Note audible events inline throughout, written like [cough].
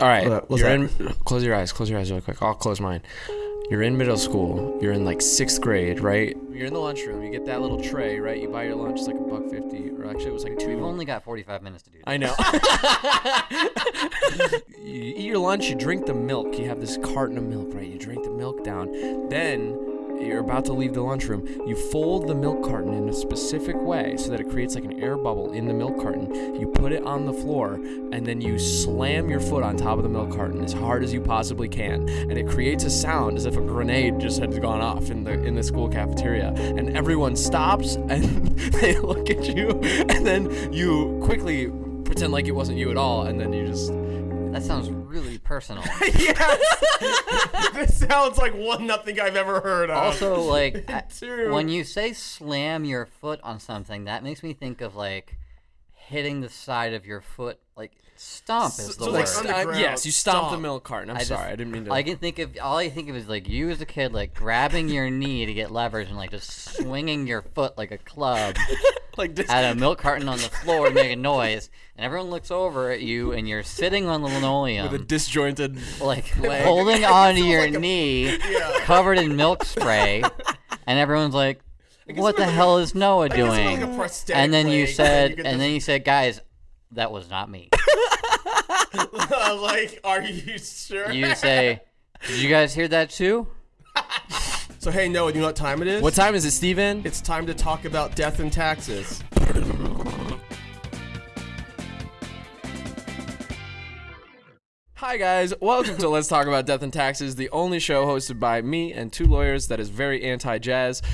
All right, What- what's you're that? in. Close your eyes. Close your eyes really quick. I'll close mine. You're in middle school. You're in like sixth grade, right? You're in the lunchroom. You get that little tray, right? You buy your lunch. It's like a buck fifty, or actually it was like two. We've only got 45 minutes to do this. I know. [laughs] you eat your lunch, you drink the milk. You have this carton of milk, right? You drink the milk down. Then you're about to leave the lunchroom. You fold the milk carton in a specific way so that it creates like an air bubble in the milk carton. You put it on the floor and then you slam your foot on top of the milk carton as hard as you possibly can. And it creates a sound as if a grenade just had gone off in the in the school cafeteria. And everyone stops [laughs] and they look at you and then you quickly pretend like it wasn't you at all and then you just That sounds really personal. [laughs] yes. [laughs] this sounds like one nothing I've ever heard of. also, like, [laughs] when you say slam your foot on something, that makes me think of like hitting the side of your foot, like stomp is the so, word. like, st- uh, underground yes, you stomp the milk carton. I'm I just- sorry, I didn't mean to. I can think of all I think of is like you as a kid, like grabbing your knee to get leverage and like just swinging your foot like a club [laughs] like this. at a [laughs] milk carton on the floor to make a noise, and everyone looks over at you, and you're sitting on the linoleum, with a disjointed. like [laughs] leg. holding onto sounds your like a- knee, Yeah. covered in milk spray, and everyone's like, "What the hell is Noah I guess it's doing?" like a and then you leg, said, you and then you said, "Guys, that was not me." [laughs] [laughs] like, are you sure? You say, "Did you guys hear that too?" So hey, Noah, do you know what time it is? What time is it, Steven? It's time to talk about death and taxes. Hi guys, welcome to Let's Talk About Death and Taxes, the only show hosted by me and two lawyers that is very anti-jazz. [laughs]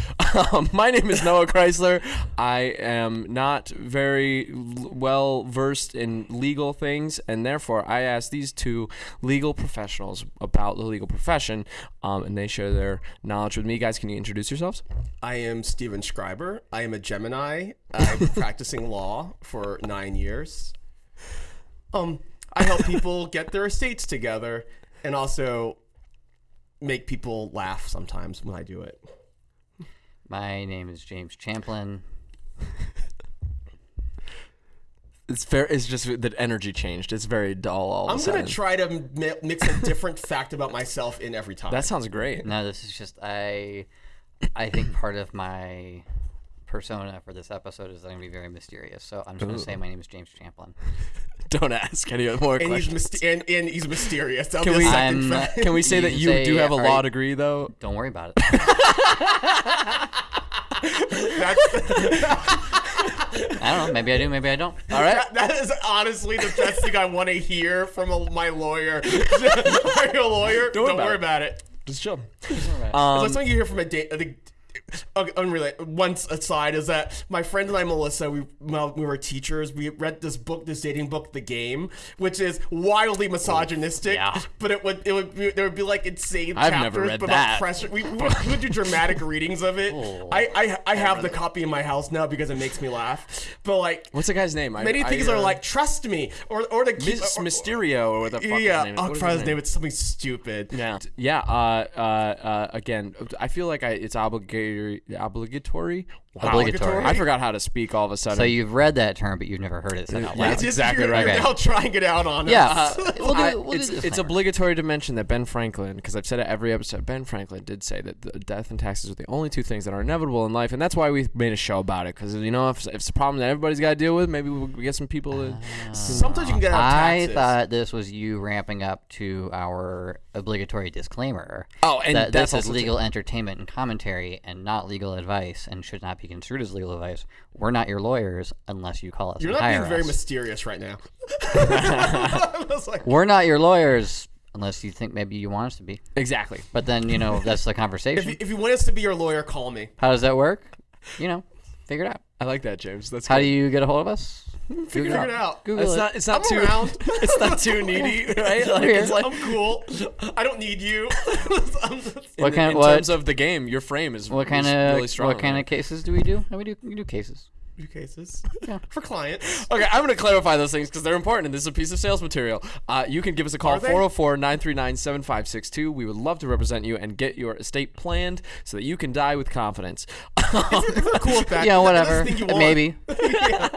Um, my name is Noah Chrysler. I am not very well versed in legal things, and therefore I asked these two legal professionals about the legal profession, um, and they share their knowledge with me. Guys, can you introduce yourselves? I am Steven Schreiber. I am a Gemini. I've been practicing law for nine years. Um, I help people get their estates together and also make people laugh sometimes when I do it. My name is James Champlin. [laughs] It's fair. It's just that energy changed. It's very dull all I'm a gonna try to mi- mix a different fact about myself in every time. that sounds great. No, this is just I. I think part of my persona for this episode is that I'm gonna be very mysterious. So I'm just gonna say my name is James Champlin. [laughs] Don't ask any more and he's questions. myst- and, and he's mysterious. That'll Can be we- 2nd I'm- fact. Can we say that you say, do have a law you- degree, though? Don't worry about it. [laughs] I don't know. Maybe I do. Maybe I don't. All right. That, that is honestly the best thing I want to hear from a, my lawyer. [laughs] Are you a lawyer? Don't worry Don't about worry it. about it. Just chill. It's Um, like something you hear from a date. [laughs] I okay, unrelated. Once aside is that my friend and I, Melissa, we well, we were teachers. We read this book, this dating book, The Game, which is wildly misogynistic. yeah. But it would it would be, there would be like insane I've chapters never read about that. pressure. We, we, [laughs] would, we would do dramatic readings of it. Oh. I I, I have the copy in my house now because it makes me laugh. But like. What's the guy's name? I- Many I, things uh, are like trust me, or or the Mis- or- or- Mysterio or the fuck yeah, his name is. I'll try his his name. It's something stupid. Yeah, yeah. Uh, uh, uh, again, I feel like I, it's obligatory. Obligatory. Wow. Obligatory. I forgot how to speak all of a sudden. So you've read that term, but you've never heard it said out loud. it's exactly you're, right. You're Okay. now trying it out on Yeah, us. Uh, we'll do, we'll do it's, it's obligatory to mention that Ben Franklin, because I've said it every episode, Ben Franklin did say that the death and taxes are the only two things that are inevitable in life, and that's why we made a show about it. Because you know, if, if it's a problem that everybody's got to deal with, maybe we'll get some people. To, ah. Sometimes you can get out of I thought this was you ramping up to our obligatory disclaimer. oh, and that that's this is also legal entertainment and commentary and not legal advice and should not be construed as legal advice. We're not your lawyers unless you call us. You're not being hire very mysterious right now. [laughs] Like, We're not your lawyers unless you think maybe you want us to be. exactly. But then, you know, that's the [laughs] if conversation. you, if you want us to be your lawyer, call me. How does that work? You know, figure it out. I like that, James. That's How do you get a hold of us? [laughs] Figure it out. Google It's it. not. It's not I'm too. around. [laughs] It's not [laughs] too needy, right? Like, it's like I'm cool. I don't need you. What in, kind in what, terms of the game, your frame is what kind is of really strong. what kind right? of cases do we do? No, we do we do cases. Few cases Yeah. for clients. Okay, I'm going to clarify those things because they're important and this is a piece of sales material. Uh, you can give us a call, Are 404 939 7562. We would love to represent you and get your estate planned so that you can die with confidence. If you're cool with that, Yeah, whatever. the thing you want. Maybe. Yeah.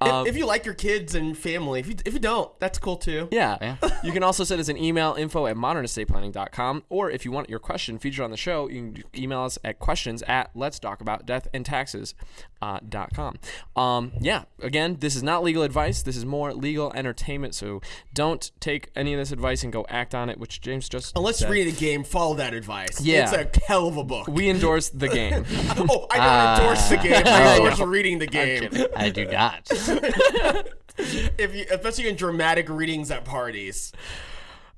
Um, [laughs] if, if you like your kids and family, if you, if you don't, that's cool too. Yeah. Yeah. [laughs] You can also send us an email, info at modernestateplanning.com. Or if you want your question featured on the show, you can email us at questions at let's talk about death and taxes. Uh, dot com. Um, yeah, again, this is not legal advice. This is more legal entertainment. So don't take any of this advice and go act on it, which James just Unless said. you're reading a game, follow that advice. Yeah. It's a hell of a book. We endorse the game. [laughs] oh, I don't endorse the game. I endorse reading the game. I do not. [laughs] If you, especially in dramatic readings at parties.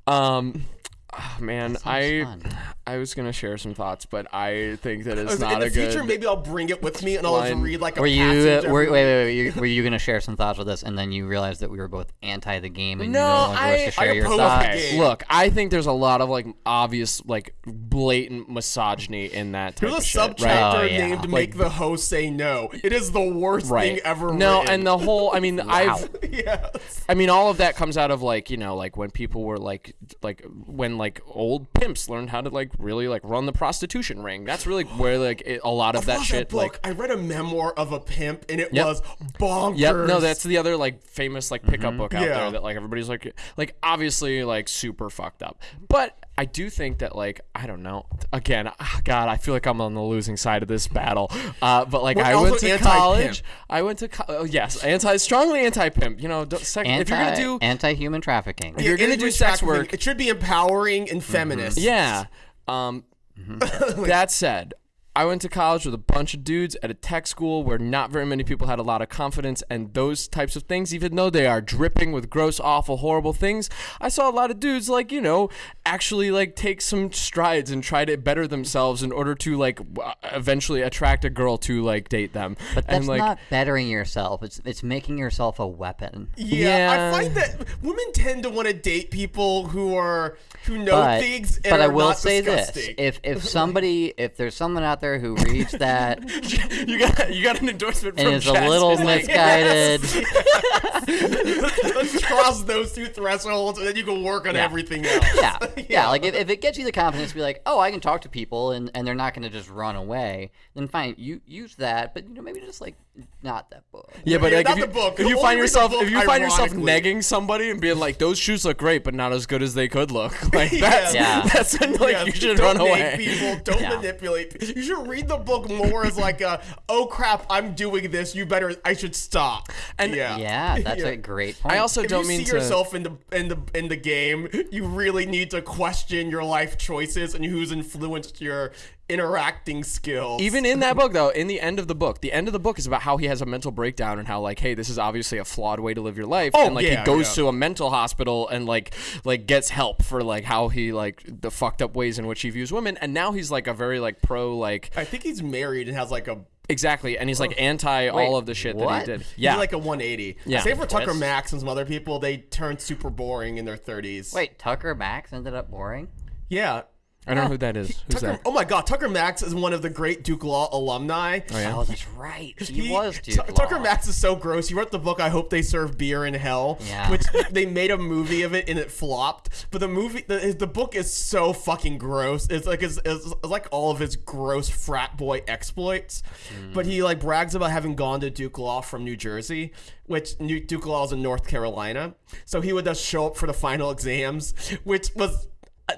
um, ah, man, I fun. I was gonna share some thoughts, but I think that it's in not the a future, good. maybe I'll bring it with me and I'll just read like a Were you passage uh, were, every wait wait wait you, were you going to share some thoughts with us and then you realized that we were both anti the game and No, you no longer I- wish to share I your thoughts? game. Look, I think there's a lot of like obvious, like blatant misogyny in that type There's a subchapter right? Oh, yeah. named "Make the host say no." It is the worst Right. thing ever. No, written. and the whole. I mean, [laughs] I've. [laughs] yeah. I mean, all of that comes out of like you know, like when people were like, like when like old pimps learned how to like really like run the prostitution ring. That's really where like it, a lot of that Love shit book. like. I read a memoir of a pimp, and it Yep. was bonkers. Yep. No, that's the other like famous like pickup mm-hmm. book out Yeah. there that like everybody's like like obviously like super fucked up. But I do think that like I don't know. Again, ah, God, I feel like I'm on the losing side of this battle. Uh, but like Well, I went to anti-pimp. college. I went to co- oh, yes, anti strongly anti pimp. You know, don't, sec- if you're gonna do anti human trafficking. you're gonna do sex work- It should be empowering and feminist. Yeah. Um, [laughs] that said, I went to college with a bunch of dudes at a tech school where not very many people had a lot of confidence and those types of things, even though they are dripping with gross, awful, horrible things. I saw a lot of dudes like, you know, actually like take some strides and try to better themselves in order to like w- eventually attract a girl to like date them. But and that's like not bettering yourself. It's it's making yourself a weapon. Yeah, Yeah. I find that women tend to want to date people who are who know But, things and but are I will not say this: if if [laughs] somebody, if there's someone out there who reads that [laughs] you got you got an endorsement and from is a Jess. little It's [laughs] like, misguided, [laughs] Let's cross those two thresholds, and then you can work on Yeah. everything else. yeah, yeah, like if, if it gets you the confidence to be like, oh, I can talk to people and, and they're not going to just run away, then fine, you use that, but you know maybe just like not that book. Yeah, but Yeah, [laughs] like, if you, book. if you find yourself book if you find yourself ironically. negging somebody and being like those shoes look great but not as good as they could look, [laughs] like Yeah. that's Yeah. that's when like Yeah, you should don't run nag away. People don't Yeah. manipulate. pe- You should read the book more as like a, oh crap, I'm doing this. You better, I should stop. And- yeah, Yeah, [laughs] that's Yeah. a great point. I also If don't you mean see to. yourself in the in the in the game, you really need to question your life choices and who's influenced your interacting skills. even in that book though, in the end of the book, the end of the book is about how he has a mental breakdown and how like, hey, this is obviously a flawed way to live your life, Oh, and like yeah, he goes yeah. to a mental hospital and like like gets help for like how he like the fucked up ways in which he views women, and now he's like a very like pro like I think he's married and has like a exactly, and he's like anti all of the shit that he did. yeah Yeah, like a 180. Yeah. Same for Tucker Twist. Max and some other people. They turned super boring in their 30s. Wait, Tucker Max ended up boring. yeah. I don't know who that is. Who's Tucker, that? oh my God, Tucker Max is one of the great Duke Law alumni. Oh yeah. Oh, that's right. He, He- was Tu- Duke Tucker Law. Max is so gross. He wrote the book "I Hope They Serve Beer in Hell," Yeah. which they made a movie of it and it flopped. But the movie, the, the book is so fucking gross. It's like it's, it's, it's like all of his gross frat boy exploits. Hmm. But he like brags about having gone to Duke Law from New Jersey, which Duke Law is in North Carolina. So he would just show up for the final exams, which was.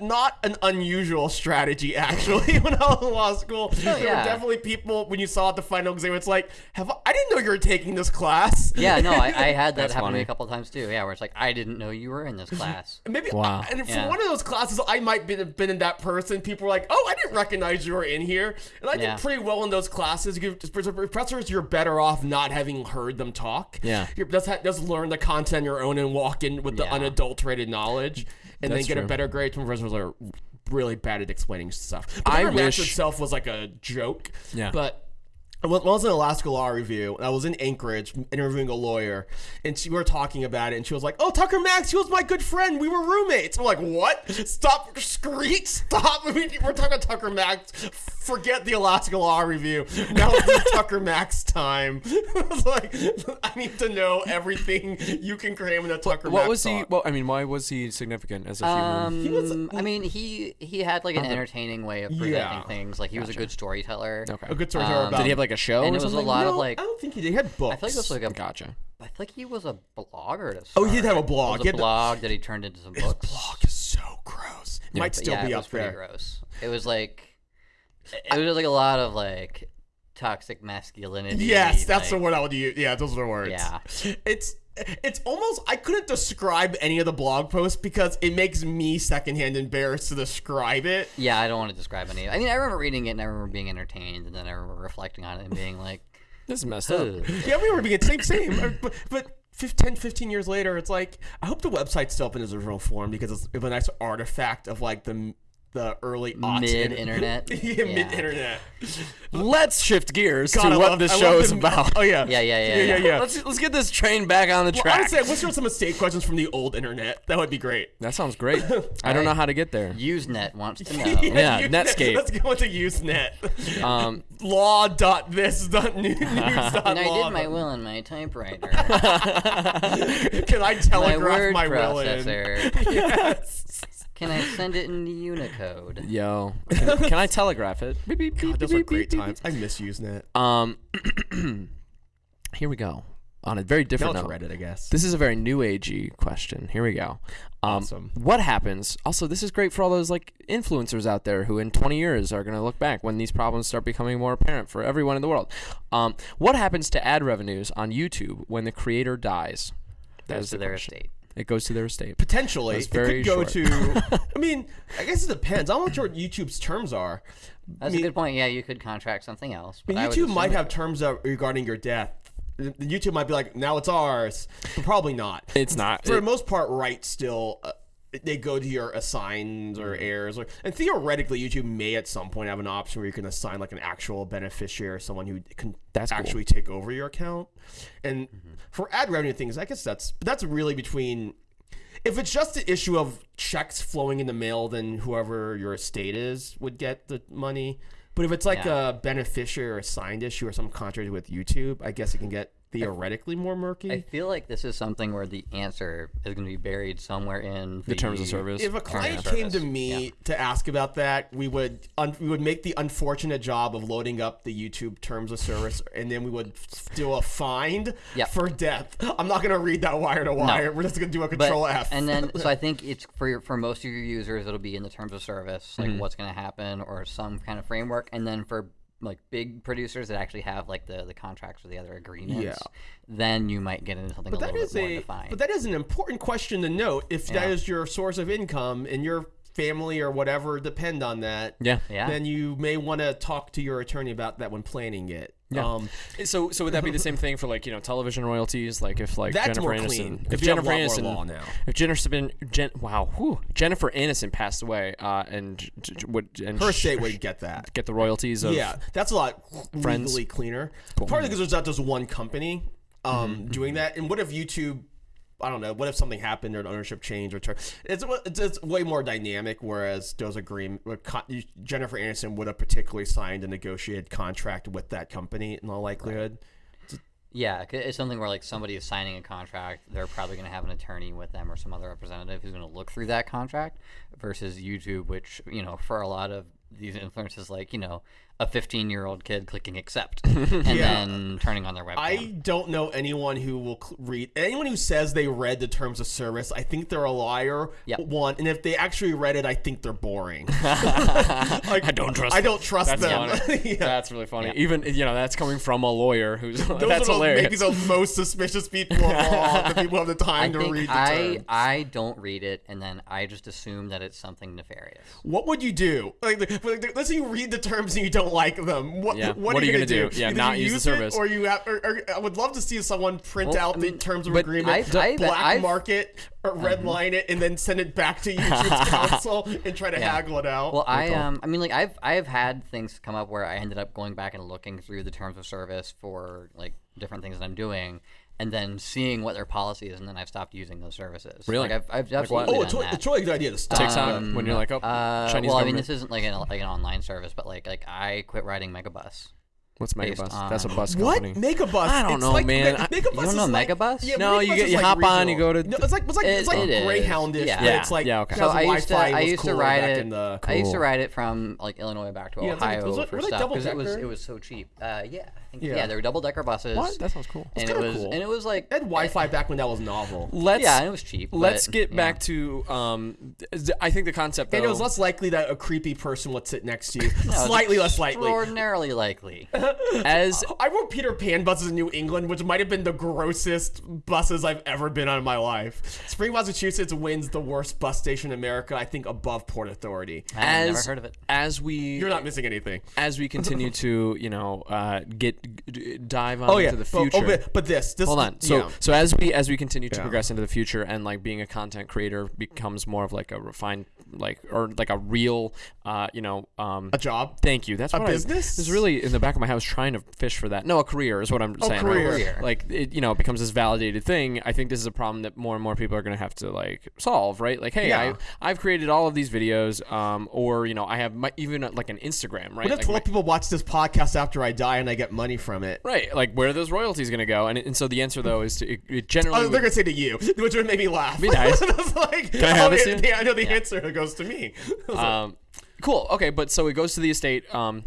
Not an unusual strategy, actually. [laughs] When I was in law school, oh, there were definitely people when you saw at the final exam. It's like, have I, I didn't know you were taking this class. Yeah, no, I, I [laughs] had that That's happen to me a couple times too. Yeah, where it's like I didn't know you were in this class. [laughs] Maybe, Wow. and for Yeah. one of those classes, I might be been in that person. People were like, "Oh, I didn't recognize you were in here," and I Yeah. did pretty well in those classes. You, professors, you're better off not having heard them talk. Yeah. you just just learn the content on your own and walk in with the unadulterated knowledge, and That's then get true. a better grade. Some professors are really bad at explaining stuff. But I wish- itself was like a joke. Yeah. but. I was- I was in Alaska Law Review, and I was in Anchorage interviewing a lawyer, and she, we were talking about it, and she was like, "Oh, Tucker Max, he was my good friend. We were roommates." I'm like, "What? Stop, screech, stop! [laughs] I mean, we're talking about Tucker Max. Forget the Alaska Law Review. Now it's [laughs] Tucker Max time." [laughs] I was like, "I need to know everything you can cram in a Tucker Max." What Max." was he? talk." Well, I mean, why was he significant as a human? Um, I mean, he he had like an entertaining way of presenting Yeah. things. Like he was a good storyteller. Okay. a good storyteller um, about Did he have like like a show. And or it was a something? lot of like I don't think he did. He had books. I feel like this was like a Gotcha. I feel like he was a blogger to Oh, he did have a blog. It He was had a the- blog that he turned into some books. blog is so gross. It might still yeah, be it up was pretty there. gross. It was like it was like a lot of like toxic masculinity. Yes, that's the word I would use. Yeah, those are the words. Yeah. It's it's almost I couldn't describe any of the blog posts because it makes me secondhand embarrassed to describe it. Yeah, I don't want to describe any. I mean, I remember reading it and I remember being entertained, and then I remember reflecting on it and being like, [laughs] This is messed up. Yeah, we were being same same. Uh, but but 15, 15 years later, it's like I hope the website's still up in its original form because it's, it's a nice artifact of like the the early mid internet. [laughs] yeah, [laughs] mid internet. Let's shift gears God, I to what love- this I show is the- about. Oh yeah, Yeah, yeah, yeah, yeah, yeah. yeah. Let's let's get this train back on the Well, track. I'd say, what's some mistake questions from the old internet? That would be great. that sounds great. [laughs] I don't know how to get there. Usenet wants to know. Yeah, Usenet. Netscape. Let's go into Usenet. Um, Law dot this dot news dot And I did my will on my typewriter. Can I my telegraph word my, will in? processor. Yes. Can I send it in Unicode? yo, can, can I [laughs] telegraph it? Beep, beep, God, beep, those beep, are beep, great beep, times. I miss Usenet. beep. Um, [clears throat] here we go. On a very different it's note. Reddit, I guess. This is a very new agey question. Here we go. Um, Awesome. What happens? Also, this is great for all those like influencers out there who, in 20 years, are going to look back when these problems start becoming more apparent for everyone in the world. Um, what happens to ad revenues on YouTube when the creator dies? That Goes to the their question. estate. It goes to their estate. Potentially, That's it very could go short. to. [laughs] I mean, I guess it depends. I'm not sure what YouTube's terms are. That's mean- a good point. Yeah, you could contract something else. But mean, I would YouTube assume might it- have terms of, regarding your death. The- the YouTube might be like, now it's ours, but probably not. It's not. For the most part, right still. Uh, they go to your assigns or Mm-hmm. heirs, or and theoretically, YouTube may at some point have an option where you can assign like an actual beneficiary or someone who can That's cool. actually take over your account. And Mm-hmm. for ad revenue things, I guess that's that's really between. If it's just the issue of checks flowing in the mail, then whoever your estate is would get the money. But if it's like Yeah. a beneficiary or assigned issue or some contract with YouTube, I guess it can get theoretically more murky. I feel like this is something where the answer is going to be buried somewhere in the terms of service. if a client of came to me Yeah. to ask about that, we would un- we would make the unfortunate job of loading up the YouTube terms of service, and then we would f- do a find Yep. for death. I'm not gonna read that wire to wire. We're just gonna do a But, control F. and then, so I [laughs] think it's for your, for most of your users, it'll be in the terms of service, Mm-hmm. like what's going to happen or some kind of framework. And then for like big producers that actually have like the, the contracts or the other agreements, Yeah. then you might get into something but a little is bit more a defined. but that is an important question to note. If that Yeah. is your source of income and your family or whatever depend on that, yeah. yeah. then you may want to talk to your attorney about that when planning it. Yeah. Um, So, so would that be the same thing for like you know television royalties? Like if like That's Jennifer more Aniston, clean, if 'cause you have Jennifer a lot more Aniston, law now. if Jennifer been Jen, wow, whew, Jennifer Aniston passed away, uh, and would and her estate [laughs] would get that. get the royalties of Yeah, that's a lot Friends. legally cleaner. Partly because there's not just one company um, Mm-hmm, doing that. And what if YouTube? I don't know. What if something happened or an ownership change or turn? It's, it's it's way more dynamic. Whereas those agreement, Jennifer Aniston would have particularly signed a negotiated contract with that company in all likelihood. Yeah, it's something where like somebody is signing a contract, they're probably going to have an attorney with them or some other representative who's going to look through that contract. Versus YouTube, which you know, for a lot of these influencers, like you know, a 15 year old kid clicking accept [laughs] and Yeah. then turning on their webcam. I don't know anyone who will read anyone who says they read the terms of service. I think they're a liar. Yep. One, and if they actually read it, I think they're boring. [laughs] like, I don't trust. I them. don't trust That's them. [laughs] Yeah. That's really funny. Yeah. Even you know that's coming from a lawyer who's Those that's are the, hilarious. maybe the most suspicious people of all. the people who have the I time to read the I term. I don't read it, and then I just assume that it's something nefarious. What would you do? Like, like, like, let's say you read the terms and you don't like them. What, Yeah. what, What are you gonna, do? Yeah, Either not you use the it service. or you have. Or, or, I would love to see someone print Well, out I the terms of agreement, I've- I've- black I've- Mm-hmm. market, or red line it, and then send it back to YouTube's [laughs] counsel and try to Yeah. haggle it out. Well, I um, I mean, like I've I've had things come up where I ended up going back and looking through the terms of service for like different things that I'm doing, and then seeing what their policy is, and then I've stopped using those services. Really? Like I've, I've what? absolutely oh, done it's, totally- that. it's totally a good idea to stop. TikTok Um, when you're like, oh, Uh, Chinese well, I mean, this isn't like an like an online service, but like like I quit riding Megabus. What's based Megabus? That's a bus bus What? company. Megabus? I don't It's know, like, man. I- Megabus You don't is know like, Megabus? Yeah, No, you get- you like hop on, you go to- No, it's like it's like it's It- like it is. Greyhoundish. Yeah. but Yeah. It's like Yeah, okay. So I used to I used to ride it. in the. I used to ride it from like Illinois back to Yeah, it's like- Ohio it- for were stuff because it was double-decker? it was so cheap. Uh, yeah, I think, Yeah. yeah. they were double decker buses. What? That sounds cool. And it kinda was cool. and it was like It had Wi-Fi back when that was novel. Let's yeah, and it was cheap. let's but, get yeah. back to um. I think the concept. And it was less likely that a creepy person would sit next to you. [laughs] No, Slightly less likely. Extraordinarily likely. [laughs] as I rode Peter Pan buses in New England, which might have been the grossest buses I've ever been on in my life. Spring, Massachusetts wins the worst bus station in America, I think, above Port Authority. I've as never heard of it. as we You're not missing anything. as we continue [laughs] to you know uh, get g- dive on Oh yeah, into the But- future. oh, but, but this, this Hold on. So yeah. so as we as we continue to Yeah. progress into the future and like being a content creator becomes more of like a refined like or like a real uh you know um a job. Thank you. That's A what I business? was really in the back of my house trying to fish for that. No, a career is what I'm saying. right? career. Career. Like it, you know, it becomes this validated thing. I think this is a problem that more and more people are going to have to like solve. Right? Like, hey, Yeah. I I've created all of these videos, um, or you know, I have my, even uh, like an Instagram. Right? What if Like, 12 my- people watch this podcast after I die and I get money from it? Right, like where are those royalties going to go? And, and so the answer though is to it, it generally Oh, they're gonna say to you, which would make me laugh. Be nice. [laughs] Like, Can I have oh, this yeah, I know the answer. It goes to me. [laughs] Um, cool. Okay, but so it goes to the estate. Um,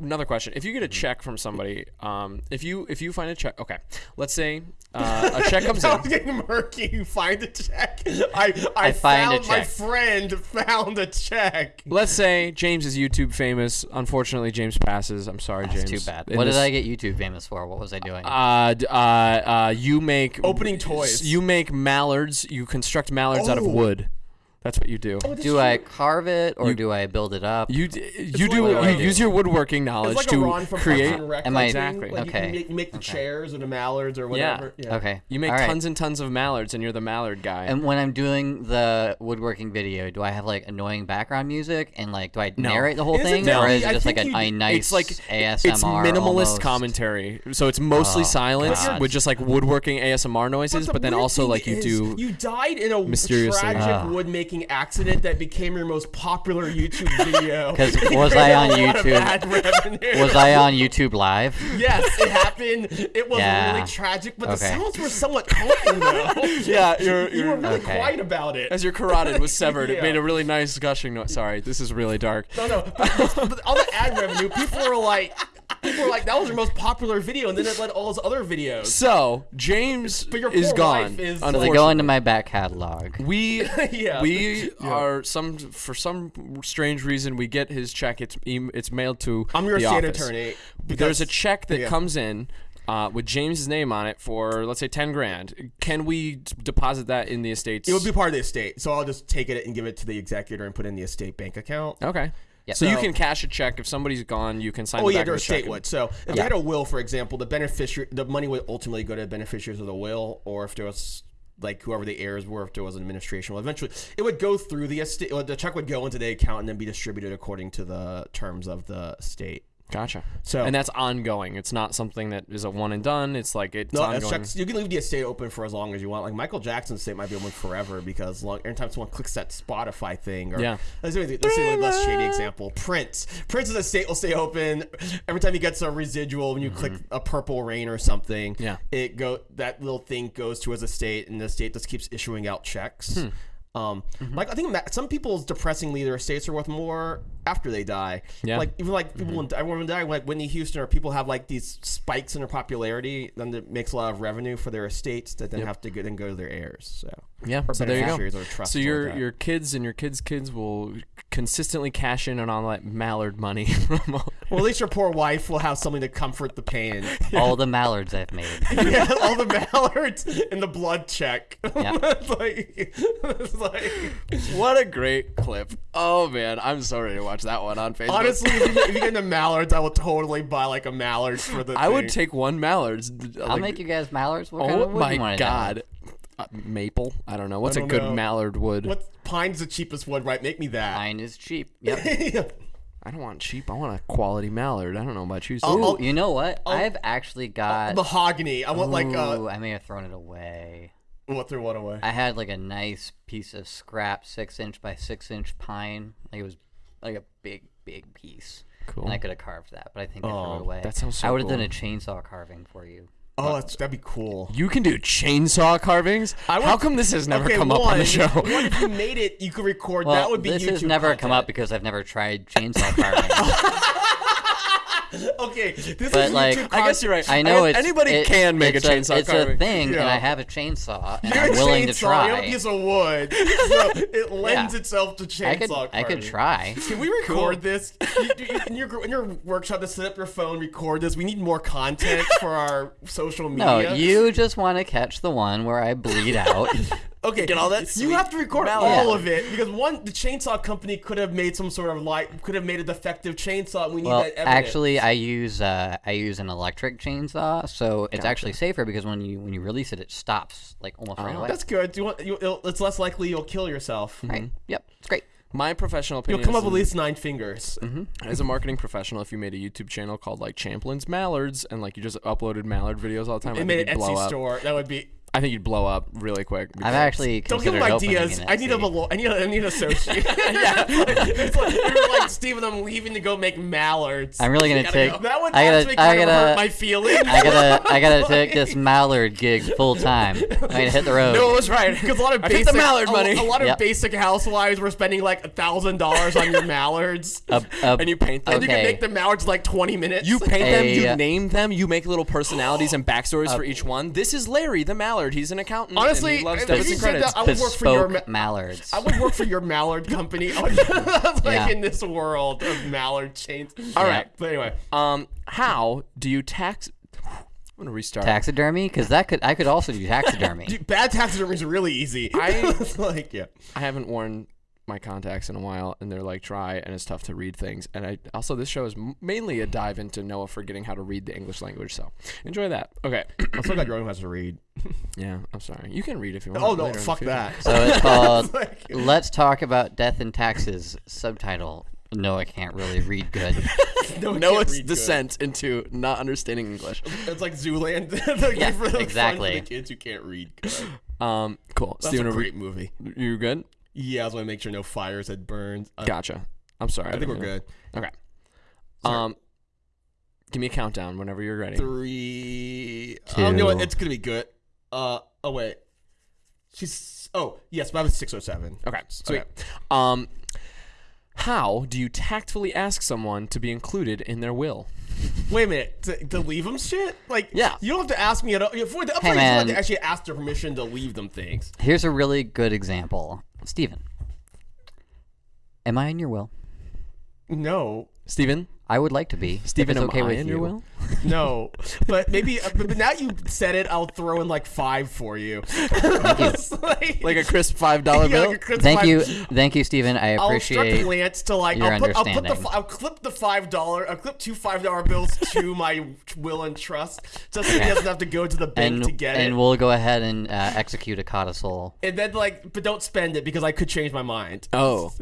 another question: If you get a check from somebody, um, if you if you find a check, okay, let's say uh, a check comes [laughs] Sounds in. getting murky. You find a check. I I, I find a found my friend found a check. Let's say James is YouTube famous. Unfortunately, James passes. I'm sorry, It's James. too bad. In What this- did I get YouTube famous for? What was I doing? Uh, d- uh, uh, you make Opening toys. You make mallards. You construct mallards out of Oh. wood. That's what you do. do I carve it or do I build it up? You d- you like do a- you like a- use your woodworking knowledge It's like to a Ron from create. Parks and Rec Am I- Exactly. Like you, Okay. can make, you make the chairs or the mallards or whatever. Yeah. okay. You make All right. tons and tons of mallards, and you're the mallard guy. And when I'm doing the woodworking video, do I have like annoying background music and like do I narrate the whole Isn't thing, there- or is it just like think a, a nice it's like ASMR? it's minimalist almost? commentary. So it's mostly Oh, silence God. with just like woodworking ASMR noises, the but then also like you do. You died in a mysteriously- tragic Ah. Wood making accident that became your most popular YouTube [laughs] video. 'Cause [laughs] It was made I a on YouTube? Was I on YouTube Live? Yes, it happened. It was Yeah. really tragic, but the sounds were somewhat calming though. [laughs] yeah, you're, you were really Okay. quiet about it. as your carotid was severed, it made a really nice gushing noise. Sorry, this is really dark. No, no. But, but all the ad revenue, people were like, people were like, that was your most popular video, and then it led all his other videos. So James But your is poor gone. wife is- So they go into my back catalog. We [laughs] Yeah. we are some for some strange reason we get his check. It's em- it's mailed to. I'm your the state office. attorney. There's a check that yeah. comes in. Uh, with James's name on it for let's say ten grand, can we d- deposit that in the estates? It would be part of the estate, so I'll just take it and give it to the executor and put it in the estate bank account. okay. Yeah. So, you can cash a check if somebody's gone. You can sign. Oh the yeah, back their of the check estate would. So if you had a will, for example, the beneficiary, the money would ultimately go to the beneficiaries of the will, or if there was like whoever the heirs were, if there was an administration, well, eventually it would go through the estate. The check would go into the account and then be distributed according to the terms of the estate. Gotcha. So- and that's ongoing. It's not something that is a one and done. It's like it's No, ongoing. checks, you can leave the estate open for as long as you want. Like Michael Jackson's estate might be open forever because long, every time someone clicks that Spotify thing, or Yeah. let's let's say a less shady example. Prince, Prince's estate will stay open every time he gets a residual. When you click a purple rain or something, Mm-hmm. Yeah. it go that little thing goes to his estate, and the estate just keeps issuing out checks. Hmm. Um, Mm-hmm. like I think some people's depressingly their estates are worth more after they die. Yeah. Like even like people mm-hmm. when I remember die like Whitney Houston or people have like these spikes in their popularity, then it makes a lot of revenue for their estates that then have to go, then go to their heirs. So Yeah. or So there you go. beneficiaries So your that. your kids and your kids' kids will consistently cash in on all that mallard money from [laughs] all- well, at least your poor wife will have something to comfort the pain. [laughs] All the mallards I've made. [laughs] yeah, all the mallards and the blood check. Yeah. it's like, it's like What a great clip. Oh man, I'm sorry to watch that one on Facebook. honestly, if you, if you get into mallards, I will totally buy like a mallard for the. I would take one mallards. I'll make you guys mallards. What kind Oh of wood my wanna god. Uh, maple? I don't know. What's a don't good know. mallard wood? What pine's the cheapest wood, right? Make me that. Pine is cheap. [laughs] Yep. I don't want cheap. I want a quality mallard. I don't know about you. I'll- Steve. Ooh, you know what? I've actually got. Mahogany. I want like Ooh, uh, I may have thrown it away. what threw what away? I had like a nice piece of scrap, six inch by six inch pine. Like it was like a big, big piece. Cool. and I could have carved that, but I think I threw Oh, it away. that sounds so I would have done a chainsaw carving for you. Oh, that's, that'd be cool. You can do chainsaw carvings. I would- How come this has never okay, come up on the show? What if you made it? You could record. Well, that would be this YouTube has never come up because I've never tried chainsaw carving. [laughs] [laughs] [laughs] Okay, this But, is like, YouTube I guess you're right. I know guess it's anybody it- can make a it's chainsaw It's carving. a thing, and I have a chainsaw, and You're I'm a willing to try. You're a piece of wood, [laughs] so it lends Yeah. itself to chainsaw I could, carving. I could try. [laughs] Can we record this? You, you, in, your, in your workshop to set up your phone, record this. We need more content for our social media. No, you just want to catch the one where I bleed out. Okay, Get all that You have to record mallet. all of it because one, the chainsaw company could have made some sort of like could have made a defective chainsaw. and We need that evidence. actually, I use uh, I use an electric chainsaw, so it's actually safer because when you when you release it, it stops like almost right oh, away. that's good. Do you want? You, it's less likely you'll kill yourself. Mm-hmm. right. Yep, it's great. My professional opinion. You'll opinion come up with at least nine fingers. Mm-hmm. Mm-hmm. as a marketing professional, if you made a YouTube channel called like Champlin's Mallards and like you just uploaded mallard videos all the time, I It think made you'd an blow Etsy up. store. That would be. I think you'd blow up really quick. I'm because- actually Don't give considered them opening ideas. an I need a Etsy. I need a, I need an associate. [laughs] yeah, [laughs] it's like, you're like Steven. I'm leaving to go make mallards. I'm really gonna Gotta take. go. That would I gotta. actually I kind of hurt gotta. my feelings. I gotta. I gotta [laughs] take this mallard gig full time. I gotta hit the road. No, it was right. Because a lot of basic, the mallard a, money. a lot of Yep. basic housewives were spending like a thousand dollars on your mallards, A- a- and you paint them. and you can make the mallards like twenty minutes. You paint them, you uh, name them, you make little personalities and backstories for each one. This is Larry the Mallard. He's an accountant. and Honestly, he loves if debits you and said credits. that, I would work for your. bespoke Ma- mallards. I would work for your mallard company. [laughs] [laughs] like Yeah. in this world of mallard chains. All Yeah. right. But anyway, Um, how do you tax? [sighs] I'm gonna restart. taxidermy, because that could. I could also do [laughs] taxidermy. dude, bad taxidermy is really easy. I- It's like yeah. I haven't worn my contacts in a while, and they're like dry, and it's tough to read things. And I also this show is mainly a dive into Noah forgetting how to read the English language. So enjoy that. Okay. I'm so glad Rowan has to read. [laughs] yeah, I'm sorry. You can read if you want. Oh no, later in the fuck that. So it's [laughs] called [laughs] Like- "Let's Talk About Death and Taxes." Subtitle: Noah can't really read good. no, it Noah's read good. descent into not understanding English. It's like Zoolander. like Yeah, for the exactly. For the kids who can't read. Good. Um, cool. That's Steven, a are we- great movie. you good? Yeah, I was want to make sure no fires had burned. Uh, Gotcha. I'm sorry. I think we're didn't good. Okay. Sorry. Um, give me a countdown whenever you're ready. Three. Oh, you know what? Two. It's gonna be good. Uh. Oh wait. She's. Oh yes, but I was six oh seven. Okay, sweet. Um, how do you tactfully ask someone to be included in their will? Wait a minute. To, to leave them shit? Like Yeah. You don't have to ask me at all. For the upfront, you don't have to actually ask their permission to leave them things. Here's a really good example. Steven, am I in your will? No. Steven? I would like to be. Steven, if am okay I with in you. your will? [laughs] No, but maybe. uh, But but now you said it, I'll throw in like five for you. [laughs] It's like, Like a crisp five dollar yeah, bill? like Thank five- you, [laughs] thank you, Steven. I appreciate. I'll instruct appreciate. Lance to like. your I'll put, I'll put the. I'll clip the five dollar. I'll clip two five dollar bills to my will and trust, just so he doesn't have to go to the bank and to get it. and we'll go ahead and uh, execute a codicil. and then like, but don't spend it because I could change my mind. Oh,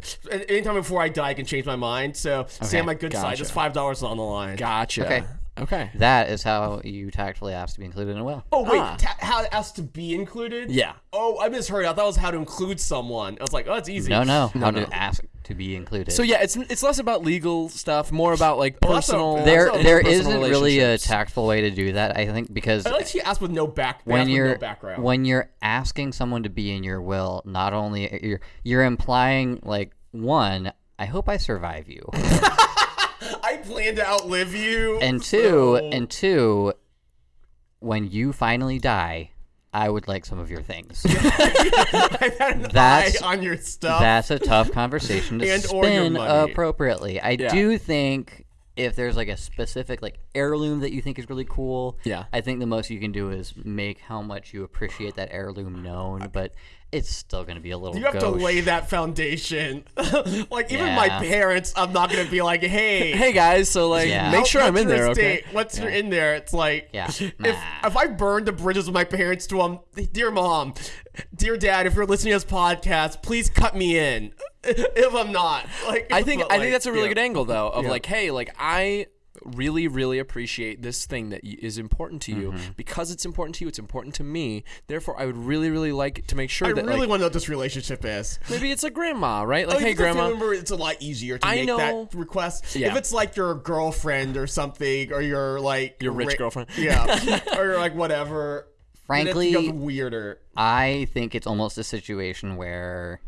Anytime before I die, I can change my mind. So stay on my good side. gotcha. Just five dollars on the line. gotcha. Okay. Okay. That is how you tactfully ask to be included in a will. Oh wait, Ah. ta- how it has to be included? Yeah. Oh, I misheard. I thought it was how to include someone. I was like, oh, it's easy. No, no, how no. to ask to be included. So yeah, it's it's less about legal stuff, more about like Oh, a- personal. that's there a- there personal isn't really a tactful way to do that. I think because I like she asked with no back. when you're no background. when you're asking someone to be in your will, not only you're you're implying like one, I hope I survive you, I [laughs] plan to outlive you. and two, so- and two, when you finally die, I would like some of your things. [laughs] I've had an That's- on your stuff. That's a tough conversation to And spin appropriately. I Yeah. do think if there's like a specific like heirloom that you think is really cool, Yeah. I think the most you can do is make how much you appreciate that heirloom known, but it's still going to be a little you have to lay that foundation. [laughs] like even my parents, I'm not gonna be like, hey, [laughs] Hey guys, so like, Yeah. make sure I'm in there, okay? estate? What's your in there? It's like, Yeah. if if I burn the bridges with my parents to them, dear mom, dear dad, if you're listening to this podcast, please cut me in. [laughs] if I'm not, like, I think I like, think that's a really yeah. good angle though of Yeah. like, hey, like I really, really appreciate this thing that y- is important to you Mm-hmm. because it's important to you. It's important to me. Therefore, I would really, really like to make sure I that I really like, want to know what this relationship is. maybe it's a grandma, right? Like, Oh, hey, because I grandma. Remember, it's a lot easier to I make know. that request. Yeah. If it's like your girlfriend or something, or your like Your rich ra- girlfriend. [laughs] yeah, [laughs] or like whatever. Frankly- weirder. I think it's almost a situation where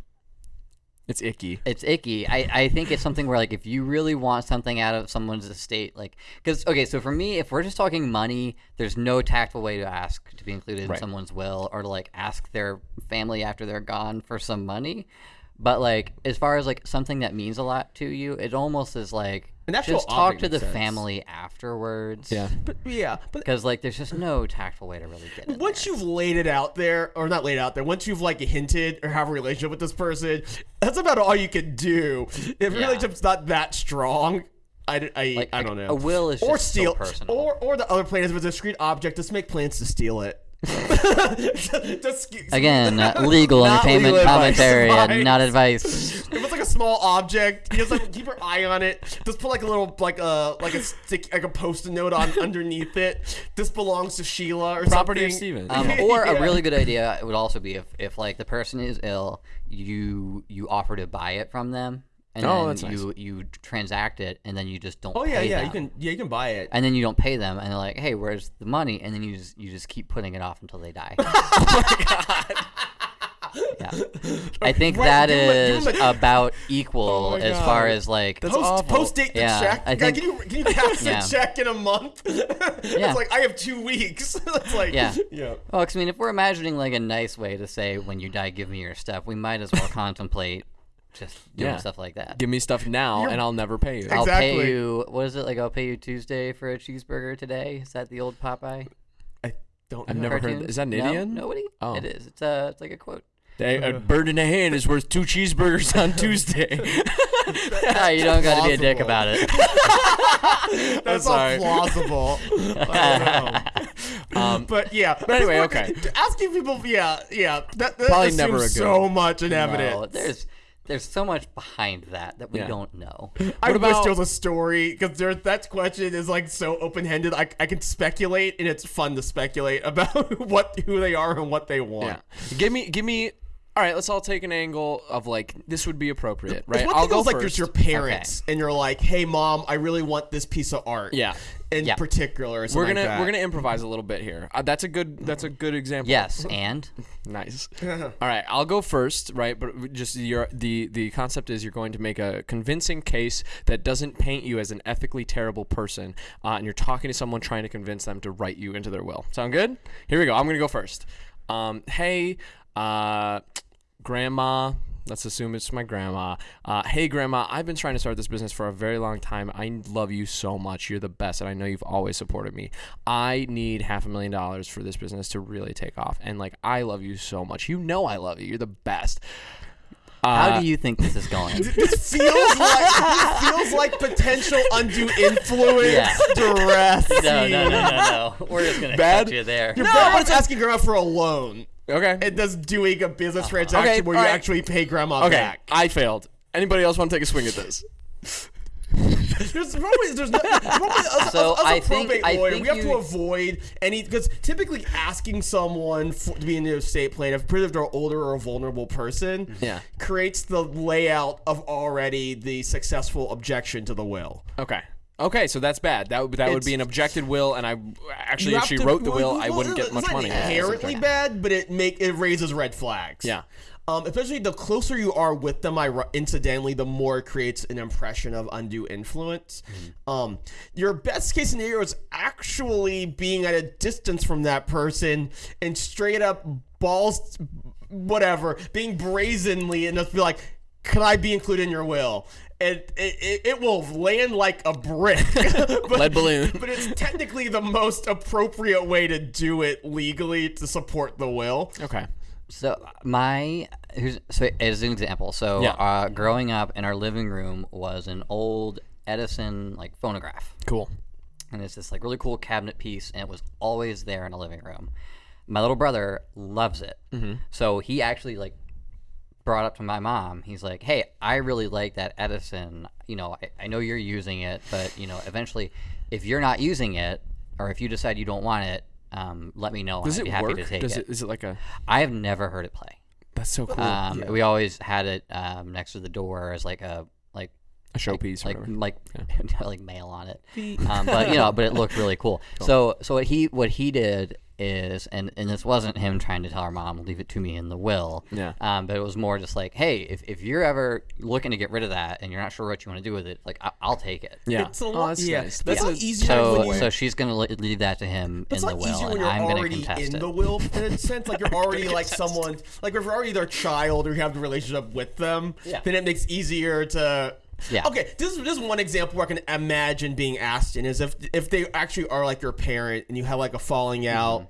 It's icky. it's icky. I, I think it's something where like if you really want something out of someone's estate, like because okay, so for me, if we're just talking money, there's no tactful way to ask to be included in someone's will or to like ask their family after they're gone for some money. But like as far as like something that means a lot to you, it almost is like An actual just talk to the makes sense. family afterwards. Yeah. But yeah, but Because like there's just no tactful way to really get it. once you've laid it out there, or not laid out there, once you've like hinted or have a relationship with this person, that's about all you can do. If your Yeah. relationship's not that strong, I, I, Like, I don't know. a will is or just so personal. or or the other plan is with a discrete object. Just make plans to steal it. [laughs] just, Again, [laughs] uh, legal Not entertainment legal advice, commentary and not advice. [laughs] If it's like a small object, you just like keep your eye on it. Just put like a little like a like a stick like a post-it note on underneath it. This belongs to Sheila or Property of something. Steven. Um, or Yeah. a really good idea it would also be if, if like the person is ill, you you offer to buy it from them, and Oh, that's nice. you you transact it, and then you just don't. Oh yeah, pay yeah. them. You can yeah you can buy it. And then you don't pay them, and they're like, "Hey, where's the money?" And then you just you just keep putting it off until they die. [laughs] oh God. Yeah, I think that give 'em a- is a- about equal Oh as God. far as like That's post awful. post date the Yeah, check. I think- can you can you pass Yeah. the check in a month? [laughs] it's like I have two weeks. [laughs] it's like Yeah. yeah. Well, I mean, if we're imagining like a nice way to say when you die, give me your stuff, we might as well contemplate just doing Yeah. stuff like that. Give me stuff now, and I'll never pay you. I'll Exactly. pay you. What is it like? I'll pay you Tuesday for a cheeseburger today. Is that the old Popeye I don't. I've know. never heard. cartoon? That. Is that an No? Indian? Nobody. Oh. It is. It's a. It's like a quote. They, a bird in a hand is worth two cheeseburgers on Tuesday. [laughs] Ah, you don't got to be a dick plausible. about it. [laughs] [laughs] That's sorry. not plausible. I don't know. Um, But yeah. But anyway, okay. Asking people, yeah, yeah. That, that Probably assumes never a good- so much in no, evidence. there's there's so much behind that that we Yeah. don't know. I [laughs] What wish about- there was a story because that question is like so open ended. I, I can speculate and it's fun to speculate [laughs] about what who they are and what they want. yeah. Give me, give me. All right, let's all take an angle of like this would be appropriate, right? It's I'll go like first. there's your parents and you're like, hey mom, I really want this piece of art. Yeah. In Yeah. particular, we're gonna like we're gonna improvise a little bit here. Uh, that's a good that's a good example. Yes, [laughs] and Nice. [laughs] All right, I'll go first, right? But just your the the concept is you're going to make a convincing case that doesn't paint you as an ethically terrible person, uh, and you're talking to someone trying to convince them to write you into their will. Sound good? Here we go. I'm gonna go first. Um, hey, uh, grandma. Let's assume it's my grandma. Uh, hey, grandma, I've been trying to start this business for a very long time. I love you so much. You're the best, and I know you've always supported me. I need half a million dollars for this business to really take off. And like, I love you so much. You know, I love you. You're the best. how do you think this is going? [laughs] This feels like this feels like potential undue influence, Yeah. [laughs] duress. No, no, no, no, no. We're just gonna Bad? cut you there. You're no, but it's asking grandma for a loan. Okay. It does doing a business uh-huh. transaction Okay, where you alright. actually pay grandma okay. back. I failed. Anybody else want to take a swing at this? [laughs] There's probably there's no probably as, So, as, as a I think- probate I lawyer, think we have to avoid any because typically asking someone for, to be in the estate plan, if particularly if they're older or a vulnerable person, Yeah. creates the layout of already the successful objection to the will. Okay. Okay, so that's bad. That would that would be an objected will, and I actually, You if have she to- wrote the well, will, I well, wouldn't get it's much not money. Inherently bad, but it make it raises red flags. Yeah. Um, especially the closer you are with them, I incidentally, the more it creates an impression of undue influence. Mm-hmm. Um, your best case scenario is actually being at a distance from that person and straight up balls, whatever, being brazenly and just be like, "Can I be included in your will?" And it, it, it will land like a brick. [laughs] but, Lead balloon. But it's technically the most appropriate way to do it legally to support the will. Okay. So my here's so as an example. So Yeah. uh, growing up in our living room was an old Edison like phonograph, Cool. and it's this like really cool cabinet piece, and it was always there in a living room. My little brother loves it, Mm-hmm. so he actually like brought up to my mom. He's like, "Hey, I really like that Edison. You know, I, I know you're using it, but you know, eventually, if you're not using it, or if you decide you don't want it, um, let me know. Does I'd it be happy work? to take Does it. it? Is it like a? I have never heard it play. That's so cool. Um, We always had it um, next to the door as like a like a showpiece, or like whatever. like [laughs] like mail on it. Um, but you know, but it looked really cool. [laughs] So so what he what he did is, and and this wasn't him trying to tell our mom leave it to me in the will. Yeah. Um, but it was more just like, hey, if, if you're ever looking to get rid of that and you're not sure what you want to do with it, like I, I'll take it. Yeah. It's a Oh, lot. that's yeah, nice. that's Yeah. a lot easier So so she's gonna leave that to him it's in the will, easier when and you're I'm gonna already contest in it. the will in a sense. Like you're [laughs] already like someone, like if you're already their child or you have the relationship with them, Yeah. then it makes easier to. Yeah. Okay, this is this is one example where I can imagine being asked in is if if they actually are like your parent and you have like a falling out. Mm-hmm.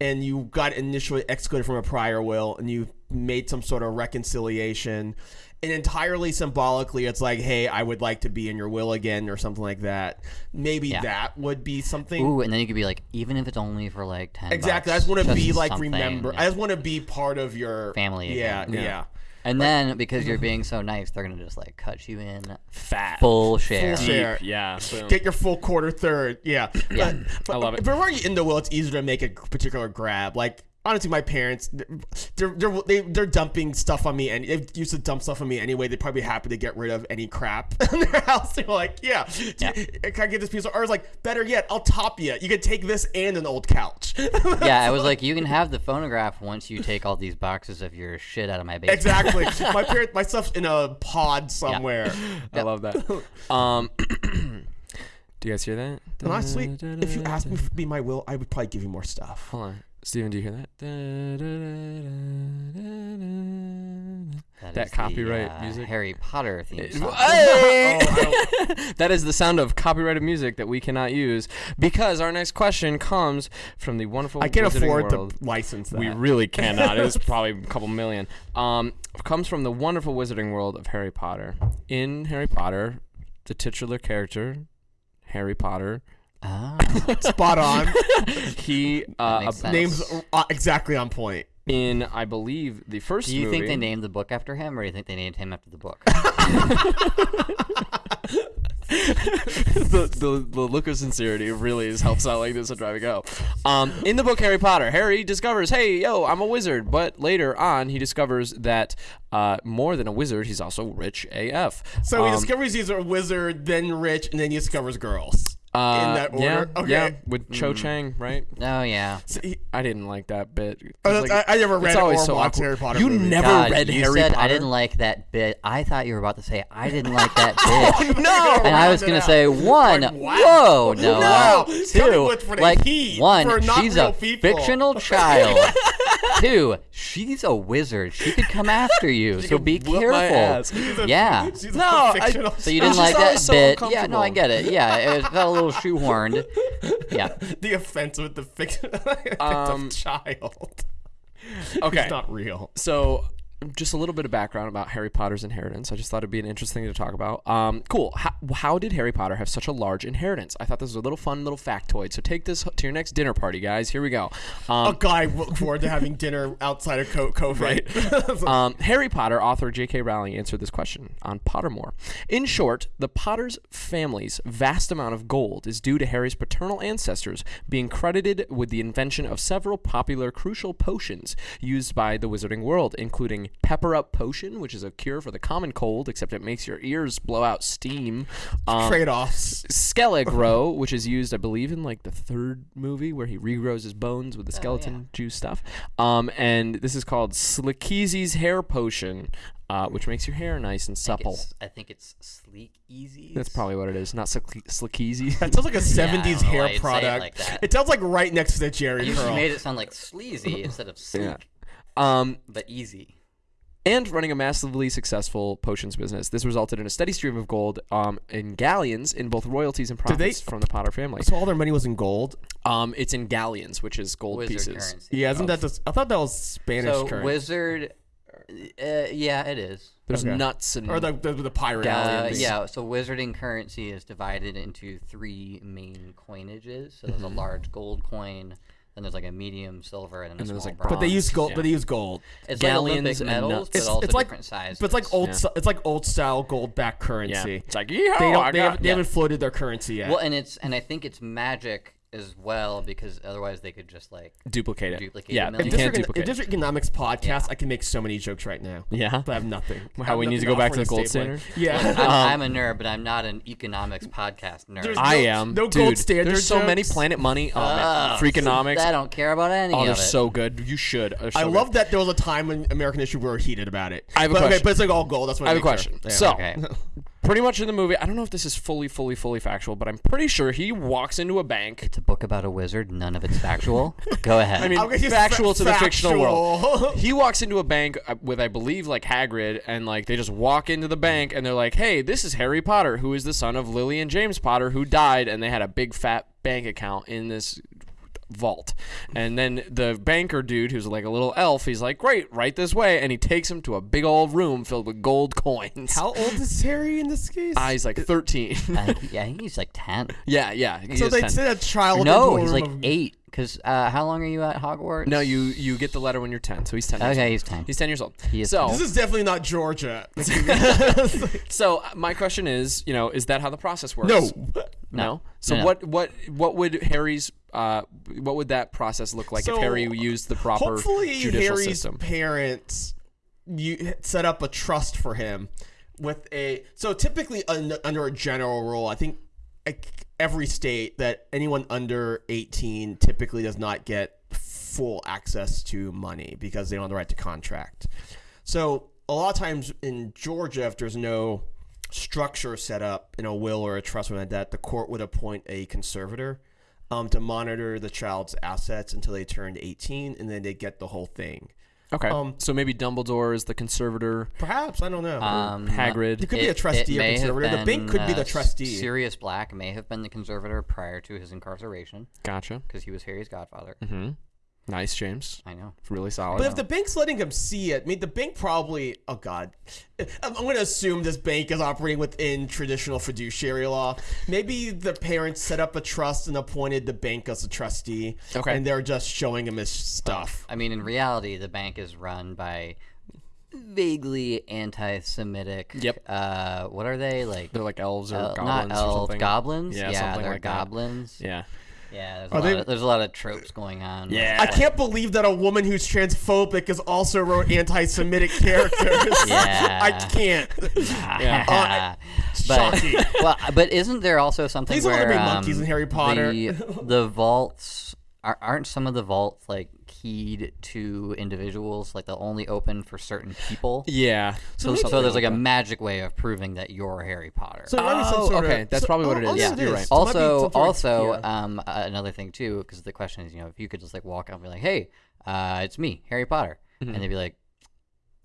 And you got initially excluded from a prior will, and you made some sort of reconciliation, and entirely symbolically, it's like, "Hey, I would like to be in your will again," or something like that. Maybe Yeah. that would be something. Ooh, and then you could be like, even if it's only for like ten. Exactly. I just want to be like something, remember. yeah. I just want to be part of your Family Yeah, again. yeah. And then because you're [laughs] being so nice, they're gonna just like cut you in fat. full share. Full share. Yeah. Boom. Get your full quarter third. Yeah. Yeah. But, but I love it. If we're already in the will, it's easier to make a particular grab. Like honestly, my parents, they're they're they, they're dumping stuff on me, and they used to dump stuff on me anyway. They'd probably be happy to get rid of any crap [laughs] in their house. They're like, yeah, do you- can I get this piece? Of, or it's like, better yet, I'll top you. You can take this and an old couch. [laughs] Yeah, I was like, you can have the phonograph once you take all these boxes of your shit out of my basement. exactly. [laughs] my parents, my stuff's in a pod somewhere. I love that. Um, [clears throat] do you guys hear that? And honestly, if you asked me to be my will, I would probably give you more stuff. Hold on. Steven, do you hear that? That, That is the, copyright uh, music? Harry Potter theme song. [laughs] Hey! [laughs] that is the sound of copyrighted music that we cannot use because our next question comes from the wonderful. I can't Wizarding afford world. to license that. We really cannot. It was [laughs] probably a couple million. Um, comes from the wonderful wizarding world of Harry Potter. In Harry Potter, the titular character, Harry Potter, Ah, Spot on. [laughs] he uh, makes sense. Names uh, exactly on point. in I believe the first do you movie. think they named the book after him, or do you think they named him after the book? [laughs] the, the, the look of sincerity really is helps out like this at driving go. Um, in the book Harry Potter, Harry discovers, hey, yo, I'm a wizard. But later on, he discovers that uh, more than a wizard, he's also rich AF. So he Um, discovers he's a wizard, then rich, and then he discovers girls. Uh, in that order. Yeah, okay. yeah, with Cho Chang, right? oh yeah. So he- I didn't like that bit. Oh, like- I, I never read it's it always or so watched awkward. Harry Potter. You movies. never God, read you Harry said Potter. I didn't like that bit. I thought you were about to say I didn't [laughs] like that bit. no. [laughs] And I was gonna out. say one, Like, wow. whoa, no, Wow. two, Coming for the like heat one, for she's a people. fictional [laughs] child. Two, she's a wizard. She could come after you, [laughs] so be careful. She's a- Yeah. she's No, a I- So you didn't [laughs] like that always so bit? Yeah, no, I get it. Yeah, it was- felt a little shoehorned. [laughs] Yeah. the offense with the fictional Um, child. Okay. It's not real. So, just a little bit of background about Harry Potter's inheritance. I just thought it'd be an interesting thing to talk about. Um, cool. How, how did Harry Potter have such a large inheritance? I thought this was a little fun little factoid. So take this to your next dinner party, guys. Here we go. Um, A guy look forward to having dinner outside of Co- COVID. [laughs] Um, Harry Potter author J.K. Rowling answered this question on Pottermore. In short, the Potter's family's vast amount of gold is due to Harry's paternal ancestors being credited with the invention of several popular crucial potions used by the wizarding world, including Pepper Up Potion, which is a cure for the common cold, except it makes your ears blow out steam. Um, Trade offs. Skelegro, [laughs] which is used, I believe, in like the third movie where he regrows his bones with the skeleton juice stuff. Um, and this is called Slickeezy's hair potion, uh, which makes your hair nice and think supple. it's- I think it's sleek easy. That's probably what it is, not Slick- Slickeezy. That sounds like a [laughs] 70s don't know why hair you'd say it product. like that. It sounds like right next to the Jerry You curl. made it sound like sleazy instead of [laughs] sleek, Yeah. um, but easy. And running a massively successful potions business. This resulted in a steady stream of gold um, in galleons in both royalties and they- profits from the Potter family. so all their money was in gold. Um, it's in galleons, which is gold Wizard pieces. currency. Yeah, isn't that just? I thought that was Spanish So currency. wizard, uh, yeah, it is. There's Okay. nuts and or the the, the pirate Uh, yeah, so wizarding currency is divided into three main coinages. So there's Mm-hmm. a large gold coin, then there's like a medium silver, and then a And there's, small like, bronze. But they use gold. Yeah. But they use gold. It's galleons like Olympic and medals, nuts. but It's, also it's like different sizes. but it's like old. Yeah. It's like old style gold back currency. Yeah. It's like, yeehaw, They don't. They, haven't, they yeah. haven't floated their currency yet. Well, and it's and I think it's magic as well because otherwise they could just like duplicate it. Duplicate yeah, it you can't District, duplicate. if district economics podcast, I can make so many jokes right now. Yeah? but I have nothing. [laughs] I How have we need to go back to the gold state standard? [laughs] Yeah. I'm, I'm um, a nerd, but I'm not an economics podcast nerd. There's I no- am. no Dude, gold standard There's so many. Planet Money. Oh, man. Freakonomics. I don't care about any Oh, of they're it. so good. You should. So I good. love that there was a time when American history we were heated about it. I have a but, Okay, question. but it's like all gold. That's what I have a question. So, Okay. [laughs] pretty much in the movie, I don't know if this is fully, fully, fully factual, but I'm pretty sure he walks into a bank. It's a book about a wizard. None of it's factual. [laughs] Go ahead. I mean, I'll get you factual to the fictional world. [laughs] He walks into a bank uh, with, I believe, like Hagrid, and like they just walk into the bank, and they're like, "Hey, this is Harry Potter, who is the son of Lily and James Potter, who died, and they had a big fat bank account in this vault." And then the banker dude, who's like a little elf, he's like, "Great, right this way," and he takes him to a big old room filled with gold coins. How old is Harry in this case? Ah, he's like 13. I think, [laughs] yeah, I think he's like ten. yeah, yeah. so they 10. said a child. No, he's like of- eight. Cause uh, how long are you at Hogwarts? No, you you get the letter when you're 10, so he's 10. years Okay, old. he's ten. He's 10 years old. He is so This is definitely not Georgia. [laughs] [laughs] So uh, my question is, you know, is that how the process works? no. No. So No, no. what what what would Harry's uh what would that process look like So, if Harry used the proper Hopefully, judicial Harry's system? parents you set up a trust for him with a. So typically, un, under a general rule, I think like, every state that anyone under eighteen typically does not get full access to money because they don't have the right to contract. So a lot of times in Georgia, if there's no structure set up in a will or a trust or like that, the court would appoint a conservator um, to monitor the child's assets until they turned 18, and then they get the whole thing. Okay. um, so maybe Dumbledore is the conservator. Perhaps I don't know. Um, Hagrid. It could be a trustee or may have conservator. The bank could be the uh, trustee. Sirius Black may have been the conservator prior to his incarceration Gotcha. because he was Harry's godfather. Mm-hmm. Nice, James. I know. It's Really solid. But if the bank's letting him see it, I mean, the bank probably. Oh God, I'm, I'm going to assume this bank is operating within traditional fiduciary law. Maybe the parents set up a trust and appointed the bank as a trustee. Okay. and they're just showing him his stuff. I mean, in reality, the bank is run by vaguely anti-Semitic. Yep. Uh, what are they like? They're like elves or uh, goblins not elves, goblins. Yeah, Yeah, something they're like that. goblins. Yeah. Yeah, there's a, lot they- of, there's a lot of tropes going on. Yeah. I can't believe that a woman who's transphobic has also wrote anti-Semitic [laughs] characters. Yeah. I can't. [laughs] Yeah. but Shocking. well, but isn't there also something Please don't let where there be monkeys um, in Harry Potter. The, the vaults are, aren't some of the vaults like keyed to individuals, like they'll only open for certain people. Yeah. So, something so there's like a magic way of proving that you're Harry Potter. So there some Oh, sort of- okay, that's so- probably what it oh, yeah, Yeah, you're right. So it might be also, some sort of- also yeah. um, uh, another thing too, because the question is, you know, if you could just like walk up and be like, "Hey, uh, it's me, Harry Potter," and they'd be like,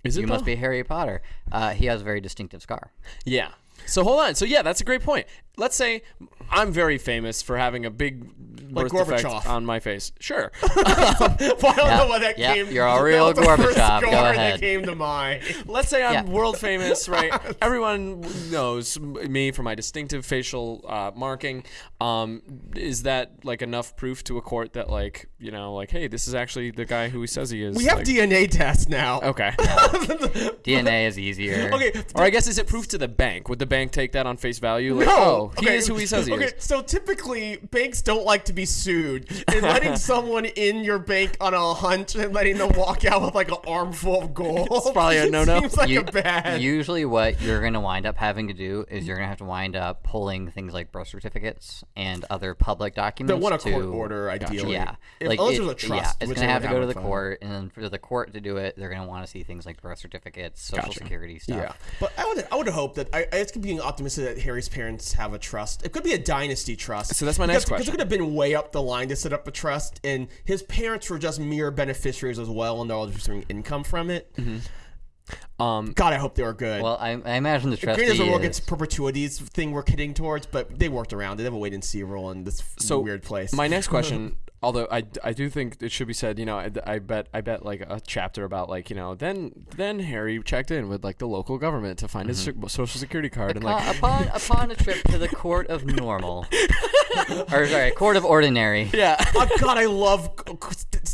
Is it "You must be Harry Potter." Uh, he has a very distinctive scar. Yeah. So hold on. So yeah, that's a great point. Let's say I'm very famous for having a big birth defect Gorbachev. on my face. Sure. Well, [laughs] I don't Yeah, know why that yeah, came. you're a that real the first Gorbachev. Go ahead. That came to mind. [laughs] Let's say I'm Yeah. world famous, right? [laughs] Everyone knows me for my distinctive facial uh, marking. Um, is that like enough proof to a court that like you know like hey, this is actually the guy who he says he is? We have like, DNA tests now. Okay. DNA is easier. Okay. or I guess is it proof to the bank? Would the bank take that on face value? Like, No. oh, he okay. is who he says he okay. is. So typically, banks don't like to be sued, and letting [laughs] someone in your bank on a hunt and letting them walk out with like an armful of gold. It's probably a [laughs] no-no. Seems like You- a bad. Usually, what you're going to wind up having to do is you're going to have to wind up pulling things like birth certificates and other public documents. one a to, court order, ideally. Yeah, If, like unless it- there's a trust. yeah, it's gonna have to go to the fine. court, and then for the court to do it, they're gonna want to see things like birth certificates, social Gotcha. security stuff. Yeah, but I would I would hope that I, I it's being optimistic that Harry's parents have a trust. It could be a dynasty trust. So that's my because, next Because question. it could have been way up the line to set up a trust, and his parents were just mere beneficiaries as well, and they're all just receiving income from it. Um, God, I hope they were good. Well, I, I imagine the trustee Granted, there's a rule is, against perpetuities thing we're heading towards, but they worked around it. They have a wait and see rule in this So, weird place. My next question [laughs] Although I, I do think it should be said, you know, I, I bet I bet like a chapter about like you know then then Harry checked in with like the local government to find his Mm-hmm. so- social security card and Uh, like upon [laughs] upon a trip to the court of normal, [laughs] or sorry, court of ordinary, yeah oh God, I love. There's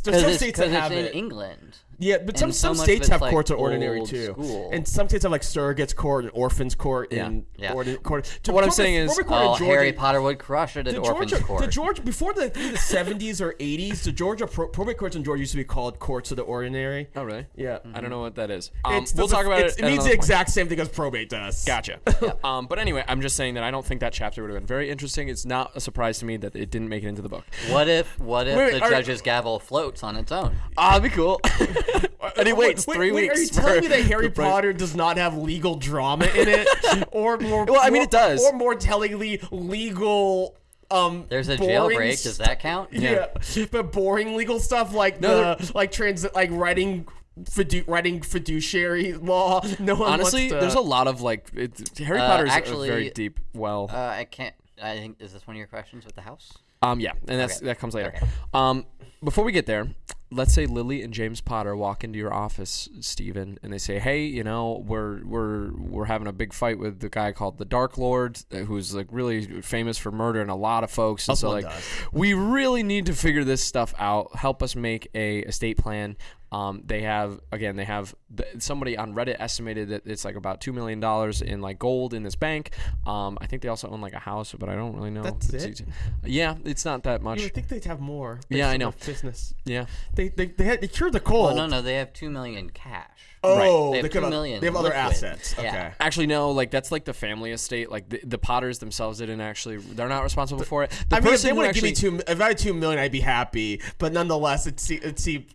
because some it's, states 'cause that it's have in it. England. Yeah, but some so some states have like, courts of ordinary too, school. and some states have like surrogates court and orphans court Yeah. and Yeah. ordin- court. To- What I'm saying is- court in Oh, Georgia- Harry Potter would crush it at the orphans Georgia, court. the Georgia before the, the 70s or 80s, the Georgia pro, probate courts in Georgia used to be called courts of the ordinary. oh really Yeah, I don't know what that is. Um, It's we'll the- talk about it's- it. It means another the point. exact same thing as probate does. Gotcha. [laughs] um, but anyway, I'm just saying that I don't think that chapter would have been very interesting. It's not a surprise to me that it didn't make it into the book. What if what if Wait, the are- judge's gavel floats on its own? Ah, that'd be cool. [laughs] [laughs] and he waits wait, three wait, weeks. Are you telling me that [laughs] Harry Potter does not have legal drama in it, [laughs] or more? Well, I mean, more- it does. Or more tellingly, legal. Um, There's a boring jailbreak. Does that count? Yeah. but boring legal stuff like No, the like trans like writing. Fidu- writing fiduciary law. No one Honestly, wants to, there's a lot of like it, Harry Uh, Potter's actually, a very deep well. Uh, I can't. I think is this one of your questions with the house? Um, yeah, and that's Okay. that comes later. Okay. Um, before we get there, let's say Lily and James Potter walk into your office, Steven, and they say, "Hey, you know, we're we're we're having a big fight with the guy called the Dark Lord, uh, who's like really famous for murdering a lot of folks, and so like, does. we really need to figure this stuff out. Help us make a estate plan." Um, they have again, they have th- somebody on Reddit estimated that it's like about two million dollars in like gold in this bank. Um, I think they also own like a house, but I don't really know. That's It's- it? Yeah, it's not that much. You would think they'd have more. Yeah, I on know. their Business. Yeah. They they they, had, they cured the cold. Well, no, no. They have two million cash. Oh, They they, have could two million They have other liquid. assets. Yeah. Okay. Actually, no. Like that's like the family estate. Like the, the Potters themselves didn't actually. They're not responsible for it. The I mean, if they who would have given actually, me two, if I had two million, I'd be happy. But nonetheless, it see, it see,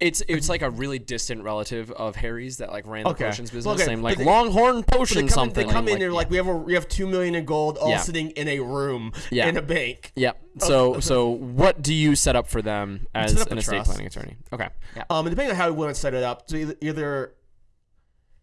it's it's [laughs] like a really distant relative of Harry's that like ran the Okay. potions business. Okay, Name like they- Longhorn they Potion come, in, something. they come in, like, they're like, we have a, we have two million in gold, all Yeah. sitting in a room Yeah. in a bank. Yep. So [laughs] so what do you set up for them as an estate trust. planning attorney? Okay. Um, and depending on how we want to set it up, so either, either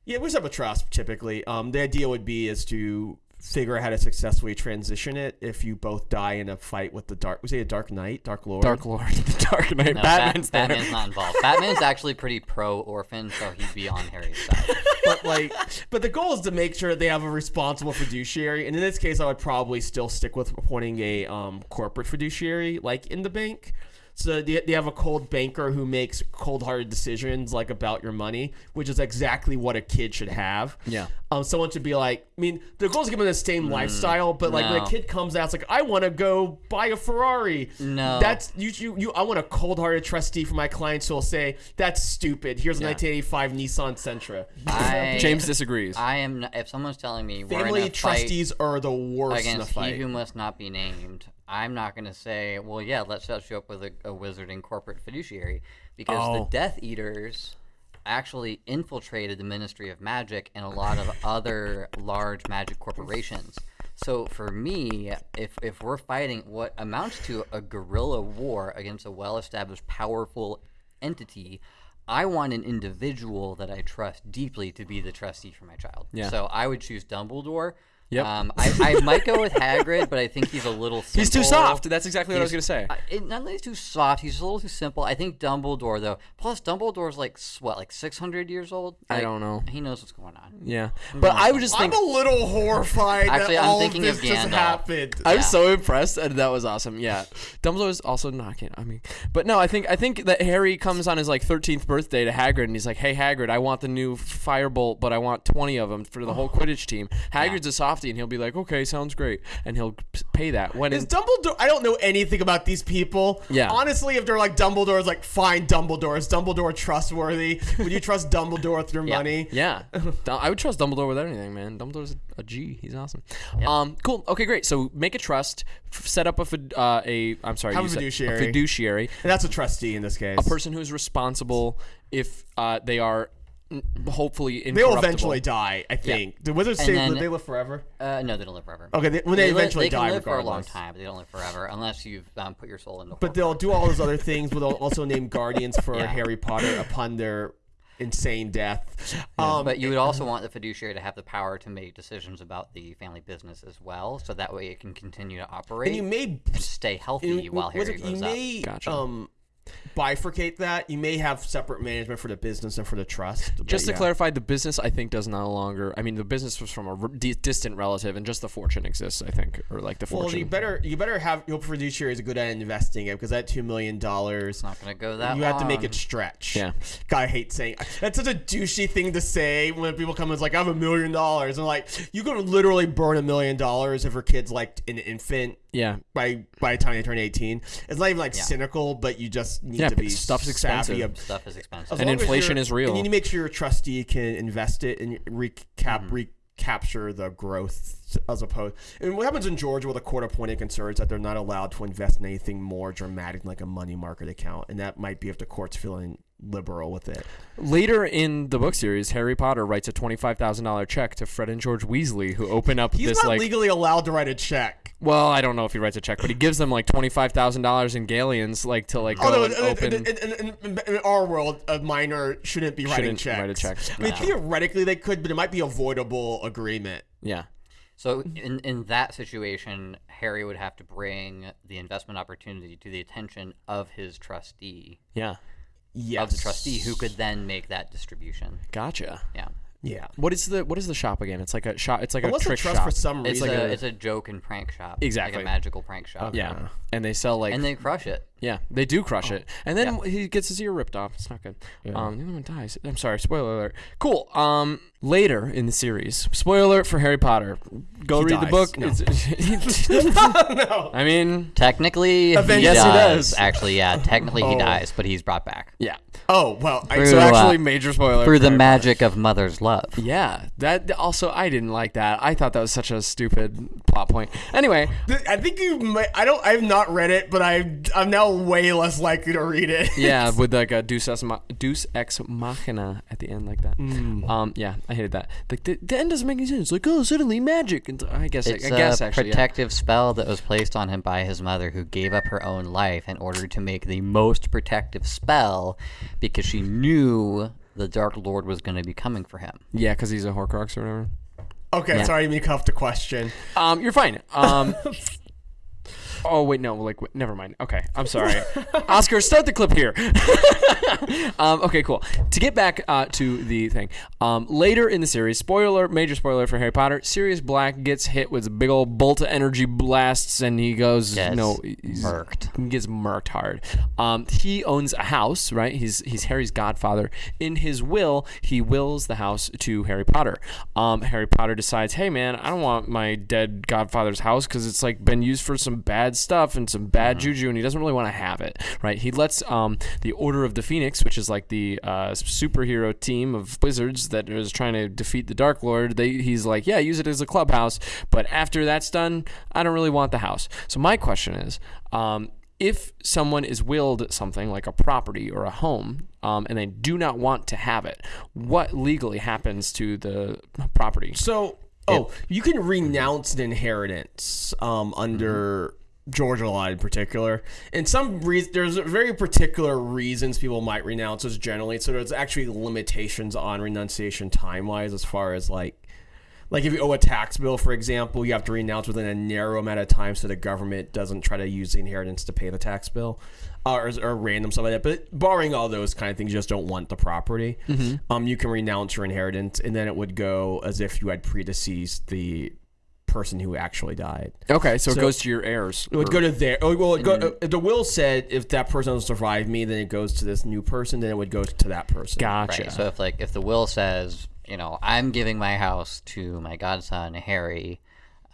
yeah, we set up a trust typically. Um, the idea would be is to figure out how to successfully transition it if you both die in a fight with the dark. Was it a Dark Knight, Dark Lord? Dark Lord, [laughs] the Dark Knight. No, Batman's Bat- Batman's not involved. Batman's actually pretty pro orphan, so he'd be on Harry's side. [laughs] but like, but the goal is to make sure they have a responsible fiduciary. And in this case, I would probably still stick with appointing a um, corporate fiduciary, like in the bank. So they, they have a cold banker who makes cold-hearted decisions, like about your money, which is exactly what a kid should have. Yeah. Um, someone should be like, I mean, the goal is to give them the same lifestyle, but like when a kid comes out, it's like, I want to go buy a Ferrari. No. that's you. You, you I want a cold-hearted trustee for my clients who will say, "That's stupid. Here's a 1985 Nissan Sentra." I, [laughs] James disagrees. I am. Not, if someone's telling me we're in Family a fight trustees are the worst in a against fight. he who must not be named, I'm not going to say, well, yeah, let's set you up with a, a wizarding corporate fiduciary because Oh. the Death Eaters actually infiltrated the Ministry of Magic and a lot of [laughs] other large magic corporations. So for me, if if we're fighting what amounts to a guerrilla war against a well-established, powerful entity, I want an individual that I trust deeply to be the trustee for my child. Yeah. So I would choose Dumbledore. Yep. Um, I, I might go with Hagrid, but I think he's a little. Simple. [laughs] He's too soft. That's exactly what I was gonna say. I, it, not that he's too soft. He's a little too simple. I think Dumbledore, though. Plus, Dumbledore's like s- what, like six hundred years old. I don't know. He knows what's going on. Yeah, but I would just I'm a little horrified Actually, that I'm all thinking of of this just Gandalf. happened. I'm so impressed, and that was awesome. Yeah, Dumbledore's also knocking. I mean, but no, I think I think that Harry comes on his like 13th birthday to Hagrid, and he's like, "Hey, Hagrid, I want the new firebolt, but I want 20 of them for the whole Quidditch team." Hagrid's a softie, and he'll be like, "Okay, sounds great," and he'll pay that. When Is in, Dumbledore? I don't know anything about these people. Yeah. Honestly, if they're like Dumbledore's like fine, Dumbledore is Dumbledore trustworthy? Would you trust [laughs] Dumbledore with your Yeah. money? yeah, [laughs] I would trust Dumbledore with anything, man. Dumbledore's a G. He's awesome. Um, cool. Okay, great. So make a trust, f- set up a fid- uh, a I'm sorry, Have a fiduciary. fiduciary. And that's a trustee in this case. a person who's responsible if uh, they are hopefully They'll eventually die. I think. The wizards say then- they live forever. Uh, no, they don't live forever. Okay, they, when they, li- eventually they can die, live for a long time, but they don't live forever unless you've um, put your soul into. But they'll do all those other things. But they'll also name guardians for [laughs] Yeah. Harry Potter upon their insane death. Um, But you would also want the fiduciary to have the power to make decisions about the family business as well, so that way it can continue to operate and you may and stay healthy you, while was Harry it- you goes up. may Gotcha. um, bifurcate that. You may have separate management for the business and for the trust. Just to yeah. clarify, the business I think does no longer. I mean, the business was from a di- distant relative, and just the fortune exists. I think, or like the fortune. Well, fortune. you better you better have your fiduciary is good at investing it because that two million dollars. Not going to go that You have to make it stretch. Yeah. God, I hate saying that's such a douchey thing to say when people come and it's like I have a million dollars and like you could literally burn a million dollars if your kid's like an infant yeah, by by the time you turn eighteen. It's not even like Yeah. cynical, but you just need Yeah, to be stuff's savvy expensive. ab- Stuff is expensive. as And inflation is real. And you need to make sure your trustee can invest it and recap Mm-hmm. recapture the growth as opposed. And what happens in Georgia with a court-appointed conservator is that they're not allowed to invest in anything more dramatic than like a money market account, and that might be if the court's feeling liberal with it. Later in the book series, Harry Potter writes a twenty-five thousand dollar check to Fred and George Weasley, who open up He's this not like. legally allowed to write a check. well, I don't know if he writes a check, but he gives them like twenty-five thousand dollars in galleons, like to like oh, go Although and in, open. in, in, in, in our world, a minor shouldn't be writing Shouldn't checks. write a check. I mean, No. theoretically they could, but it might be avoidable agreement. yeah, So in in that situation, Harry would have to bring the investment opportunity to the attention of his trustee, yeah, Yes. of the trustee, who could then make that distribution. gotcha. Yeah, Yeah. What is the what is the shop again? It's like a shop. It's like Unless a the trick trust shop. for some reason. a, like a- it's a joke and prank shop, Exactly. like a magical prank shop. yeah, and they sell like and they crush it. Yeah, they do crush it, and then he gets his ear ripped off. It's not good. Um, the other one dies. I'm sorry. Spoiler alert. Cool. Um, later in the series, spoiler alert for Harry Potter. Go He read the dies. book. No. It's, [laughs] no. [laughs] I mean, Technically, Eventually- he Yes, he does. does. Actually, yeah. Technically, he Oh. dies, but he's brought back yeah. Oh well, I, Through, So uh, actually, major spoiler through for the Harry magic of mother's love. Yeah, that also I didn't like that. I thought that was such a stupid plot point. Anyway, Th- I think you. May, I don't. I've not read it, but I. I'm now way less likely to read it. yeah, [laughs] with like a Deus ex, ma- Deus ex machina at the end, like that. Mm. Um, yeah, I hated that. Like the, the end doesn't make any sense. Like, oh, suddenly magic, and I guess It's I guess a actually, yeah. protective spell that was placed on him by his mother, who gave up her own life in order to make the most protective spell, because she knew the Dark Lord was going to be coming for him. Yeah, because he's a Horcrux or whatever. Okay, sorry, I didn't mean to cut off the question. Um, you're fine. Um. [laughs] Oh wait, no. Like, wait, never mind. Okay, I'm sorry. [laughs] Oscar, start the clip here. [laughs] um, okay, cool. To get back uh, to the thing, um, later in the series, spoiler, major spoiler for Harry Potter, Sirius Black gets hit with a big old bolt of energy blasts, and he goes, Gets no, he's, murked. He gets murked hard. Um, he owns a house, right? He's he's Harry's godfather. In his will, he wills the house to Harry Potter. Um, Harry Potter decides, hey man, I don't want my dead godfather's house because it's like been used for some bad stuff and some bad juju, and he doesn't really want to have it, right? He lets um, the Order of the Phoenix, which is like the uh, superhero team of wizards that is trying to defeat the Dark Lord. They he's like, yeah, use it as a clubhouse, but after that's done, I don't really want the house. So my question is. Um, if someone is willed something like a property or a home um, and they do not want to have it, what legally happens to the property? So, oh, you can renounce an inheritance um, under Georgia law in particular. And some reason, there's very particular reasons people might renounce those generally. So there's actually limitations on renunciation time wise, as far as like. Like if you owe a tax bill, for example, you have to renounce within a narrow amount of time so the government doesn't try to use the inheritance to pay the tax bill, or, or random stuff like that. But barring all those kind of things, you just don't want the property. Um, you can renounce your inheritance, and then it would go as if you had predeceased the person who actually died. Okay, so, So- it goes to your heirs. It would go to their. Oh, well, it go, uh, the will said if that person doesn't survive me, then it goes to this new person. Then it would go to that person. Gotcha. Right. So if like if the will says, you know, I'm giving my house to my godson Harry,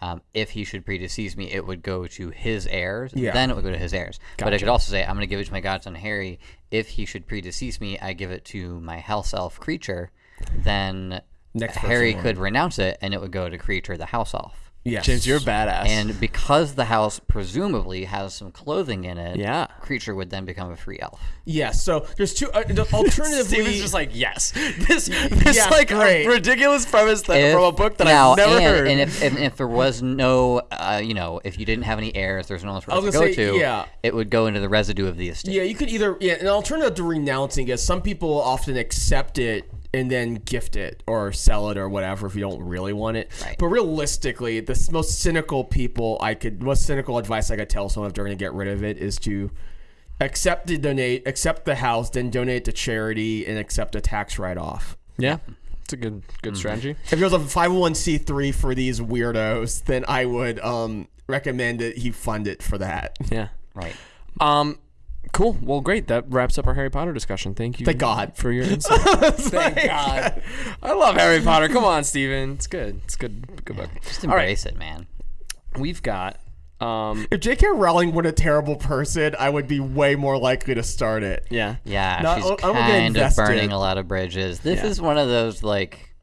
um, if he should predecease me, it would go to his heirs. Yeah. Then it would go to his heirs. But it Gotcha. could also say, I'm going to give it to my godson Harry. If he should predecease me, I give it to my house elf Kreacher. Then Next Harry could renounce it, and it would go to Kreacher the house elf. Yes. James, you're a badass. And because the house presumably has some clothing in it, Yeah. Kreacher would then become a free elf. Yes. So there's two. Uh, [laughs] alternatively, Steven's just like, yes. This, [laughs] this Yeah, like great. ridiculous premise that, If- from a book that now, I've never and, heard. And if, if, if there was no, uh, you know, if you didn't have any heirs, there's no one to was go to. yeah. It would go into the residue of the estate. Yeah, you could either yeah, an alternative to renouncing is some people often accept it and then gift it or sell it or whatever if you don't really want it. Right. But realistically, the most cynical people I could most cynical advice I could tell someone if they're going to get rid of it is to accept the donate, accept the house, then donate to charity and accept a tax write off. yeah, it's a good good Mm-hmm. strategy. If there's a 501c3 for these weirdos, then I would um recommend that he fund it for that. Yeah. Right. Um, cool. Well, great. That wraps up our Harry Potter discussion. Thank you. Thank God. for your [laughs] insight. Thank [laughs] God. I love Harry Potter. Come on, Steven. It's good. It's good. Good book. Just All right. embrace it, man. We've got. Um, If J.K. Rowling were a terrible person, I would be way more likely to start it. yeah. Yeah, No, she's I'm gonna get kind of burning a lot of bridges. This Yeah. is one of those like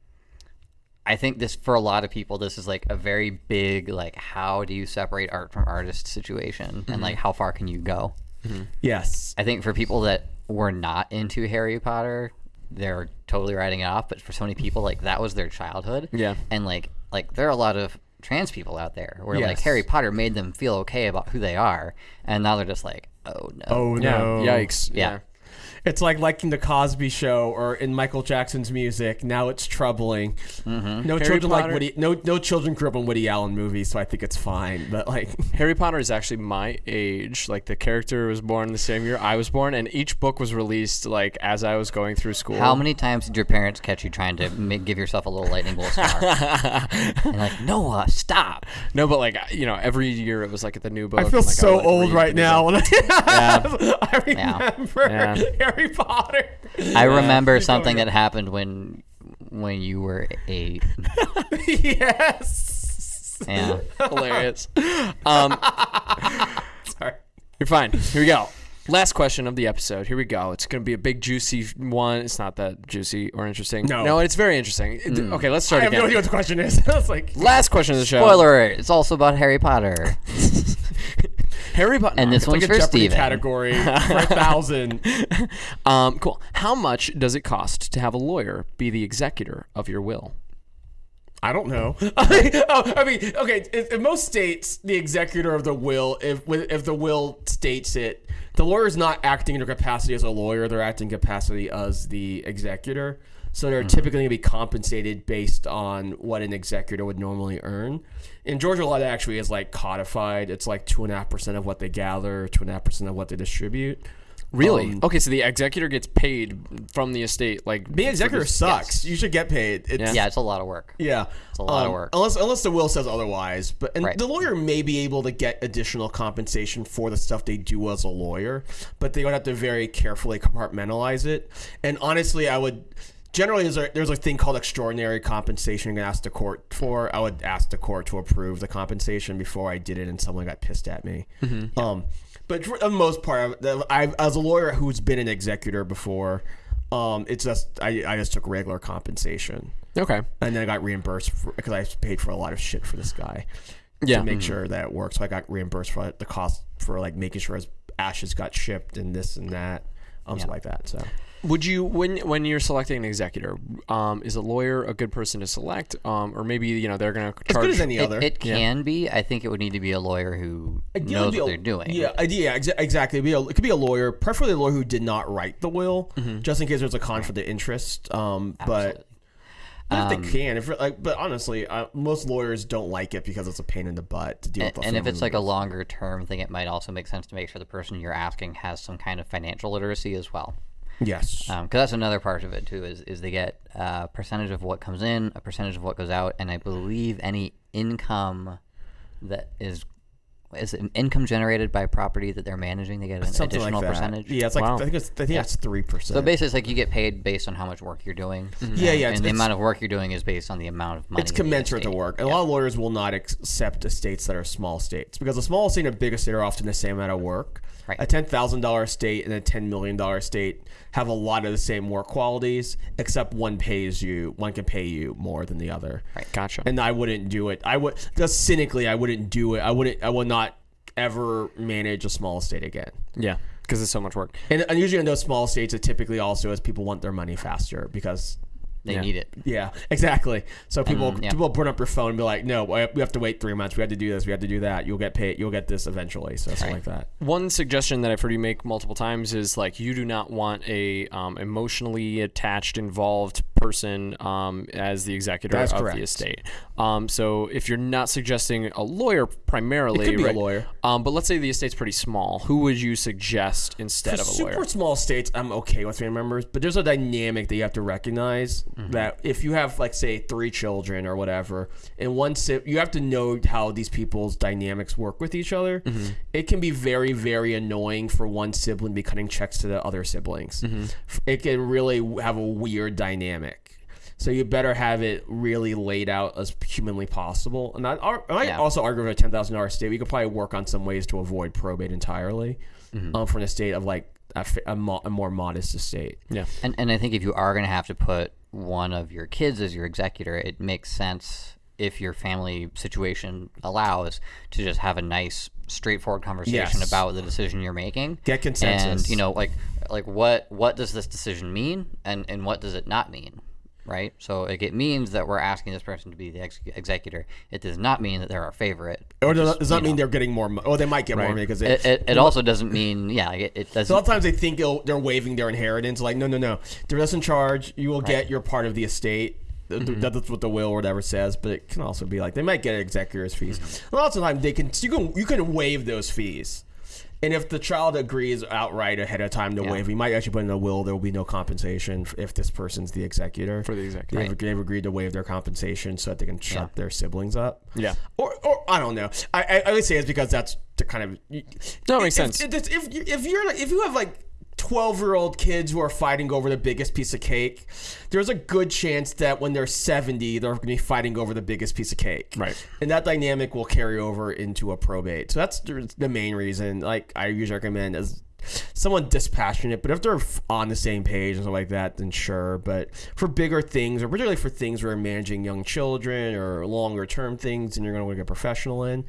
I think this for a lot of people this is like a very big like how do you separate art from artist situation and like how far can you go? Mm-hmm. Yes. I think for people that were not into Harry Potter, they're totally writing it off, but for so many people like that was their childhood. Yeah. And like like there are a lot of trans people out there where like Harry Potter made them feel okay about who they are and now they're just like, "Oh no." Oh Yeah. no. Yikes. Yeah. It's like liking the Cosby Show or in Michael Jackson's music. Now it's troubling. No Mm-hmm. Harry children Potter- like Woody. No no children grew up on Woody Allen movies, so I think it's fine. But like, [laughs] Harry Potter is actually my age. Like the character was born the same year I was born, and each book was released like as I was going through school. How many times did your parents catch you trying to make, give yourself a little lightning bolt scar? [laughs] and like, Noah, stop. No, but like you know, every year it was like at the new book. I feel and, like, so would, like, old right now. book. When [laughs] I, I remember Yeah. Harry Potter. I remember Keep something that happened when when you were eight. yes. Yeah. Hilarious. [laughs] Um, Sorry. You're fine. Here we go. Last question of the episode. Here we go. It's going to be a big, juicy one. It's not that juicy or interesting. No. No, it's very interesting. It- Okay, let's start I start have no again. idea what the question is. [laughs] I was like, Last question of the show. Spoiler alert, it's also about Harry Potter. [laughs] Harry Potter. And this it's like one's a for Jeopardy Steven. category [laughs] for a thousand. [laughs] Um, cool. How much does it cost to have a lawyer be the executor of your will? I don't know. [laughs] oh, I mean, okay. In, in most states, the executor of the will, if if the will states it, the lawyer is not acting in their capacity as a lawyer; they're acting capacity as the executor. So they're typically going to be compensated based on what an executor would normally earn. In Georgia law, that actually is like codified. It's like two and a half percent of what they gather, two and a half percent of what they distribute. Really? Um, okay, so the executor gets paid from the estate. Like Being executor this- sucks. You should get paid. It's, yeah, it's a lot of work. Yeah, It's a lot of Um, work. Unless unless the will says otherwise, but and Right. the lawyer may be able to get additional compensation for the stuff they do as a lawyer, but they would have to very carefully compartmentalize it. And honestly, I would generally there's a, there's a thing called extraordinary compensation you can ask the court for. I would ask the court to approve the compensation before I did it, and someone got pissed at me. Um, but for the most part, I, as a lawyer who's been an executor before, um, it's just I, I just took regular compensation Okay. and then I got reimbursed because I paid for a lot of shit for this guy Yeah. to make sure that it worked. So I got reimbursed for the cost for like making sure his ashes got shipped and this and that, um, stuff like that. So Would you when when you're selecting an executor, um, is a lawyer a good person to select, um, or maybe you know they're gonna as charge good as any other. it can be. I think it would need to be a lawyer who Ideally, knows what a- they're doing. Yeah, yeah, exa- exactly. It'd be a, it could be a lawyer, preferably a lawyer who did not write the will, just in case there's a conflict of interest. Um, but Absolutely. but if they can, if like, but honestly, uh, most lawyers don't like it because it's a pain in the butt to deal And, with. and if it's like a longer term thing, it might also make sense to make sure the person you're asking has some kind of financial literacy as well. Yes, um, Because that's another part of it too. Is is they get a percentage of what comes in, a percentage of what goes out, and I believe any income that is is it income generated by property that they're managing? They get an Something additional like percentage. Yeah, it's like Wow. I think it's I think it's three percent. So basically, it's like you get paid based on how much work you're doing. Mm-hmm. Yeah, yeah, And it's- the amount of work you're doing is based on the amount of money. it's commensurate to work. And A lot of lawyers will not accept estates that are small states because a small estate and a big estate are often the same amount of work. Right. A ten thousand dollar estate and a ten million dollar estate have a lot of the same work qualities, except one pays you, one can pay you more than the other. Right. Gotcha. And I wouldn't do it. I would just cynically, I wouldn't do it. I wouldn't. I would not ever manage a small estate again. yeah, because it's so much work. And, and usually in those small estates, it typically also is people want their money faster because They Yeah. need it. yeah, exactly. So people yeah. people burn up your phone and be like, "No, we have to wait three months. We have to do this. We have to do that. You'll get paid. You'll get this eventually." So something like that. One suggestion that I've heard you make multiple times is like you do not want a um, emotionally attached, involved person um, as the executor That's of correct. the estate. Um, so if you're not suggesting a lawyer primarily, It could be a lawyer. Um, but let's say the estate's pretty small. Who would you suggest instead For of a super lawyer? Super small states, I'm okay with family members, but there's a dynamic that you have to recognize Mm-hmm. that if you have, like, say, three children or whatever, and one si- you have to know how these people's dynamics work with each other. Mm-hmm. It can be very, very annoying for one sibling to be cutting checks to the other siblings. Mm-hmm. It can really have a weird dynamic. So you better have it really laid out as humanly possible. And I, I Yeah. also argue with a ten thousand dollars estate. We could probably work on some ways to avoid probate entirely, Mm-hmm. um, for an estate of like a, f- a mo- a more modest estate. yeah. And and I think if you are going to have to put one of your kids as your executor, it makes sense if your family situation allows to just have a nice straightforward conversation Yes. about the decision you're making. Get consensus. And you know, like like what what does this decision mean and and what does it not mean? Right, so like it means that we're asking this person to be the ex- executor. It does not mean that they're our favorite. Or does, is, does that mean know, they're getting more? Mo- oh, they might get more Right. money because It, it, it also doesn't mean yeah. It, it a doesn't. lot of times they think they're waiving their inheritance. Like, no, no, no. They're less in charge. You will get your part of the estate. Th- th- mm-hmm. That's what the will or whatever says. But it can also be like they might get executor's fees. Mm-hmm. A lot of times they can you can you can waive those fees. And if the child agrees outright ahead of time to Yeah. waive, we might actually put in a will. There will be no compensation if this person's the executor. For the executor. they've, they've agreed to waive their compensation so that they can shut their siblings up. Yeah. Or, or I don't know. I, I, I would say it's because that's the kind of. No, it makes if, sense. If, if, if you're like, if you have like twelve year old kids who are fighting over the biggest piece of cake, there's a good chance that when they're seventy, they're going to be fighting over the biggest piece of cake. Right. And that dynamic will carry over into a probate. So that's the main reason. Like I usually recommend as someone dispassionate, but if they're on the same page and stuff like that, then sure. But for bigger things, or particularly for things where you're managing young children or longer term things, and you're going to want to get a professional in.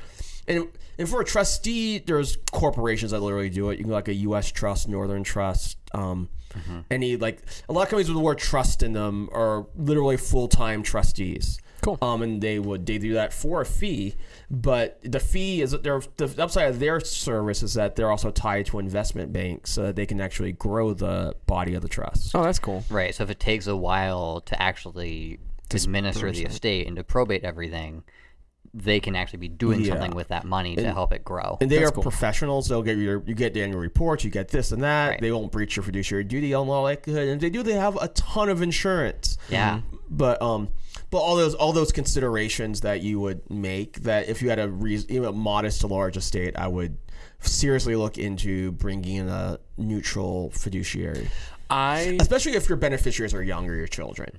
And, and for a trustee, there's corporations that literally do it. You can go like a U.S. Trust, Northern Trust, um, any like a lot of companies with the word trust in them are literally full time trustees. Cool. Um, and they would they do that for a fee, but the fee is that they're the upside of their service is that they're also tied to investment banks so that they can actually grow the body of the trust. Oh, that's cool. Right. So if it takes a while to actually administer the estate and to probate everything, they can actually be doing Yeah. something with that money to help it grow. And they That's are cool. professionals. They'll get your you get the annual reports, you get this and that. Right. They won't breach your fiduciary duty in all likelihood. And they do, they have a ton of insurance. yeah. But um, but all those all those considerations that you would make that if you had a reason, you know, modest to large estate, I would seriously look into bringing in a neutral fiduciary, I especially if your beneficiaries are younger, your children.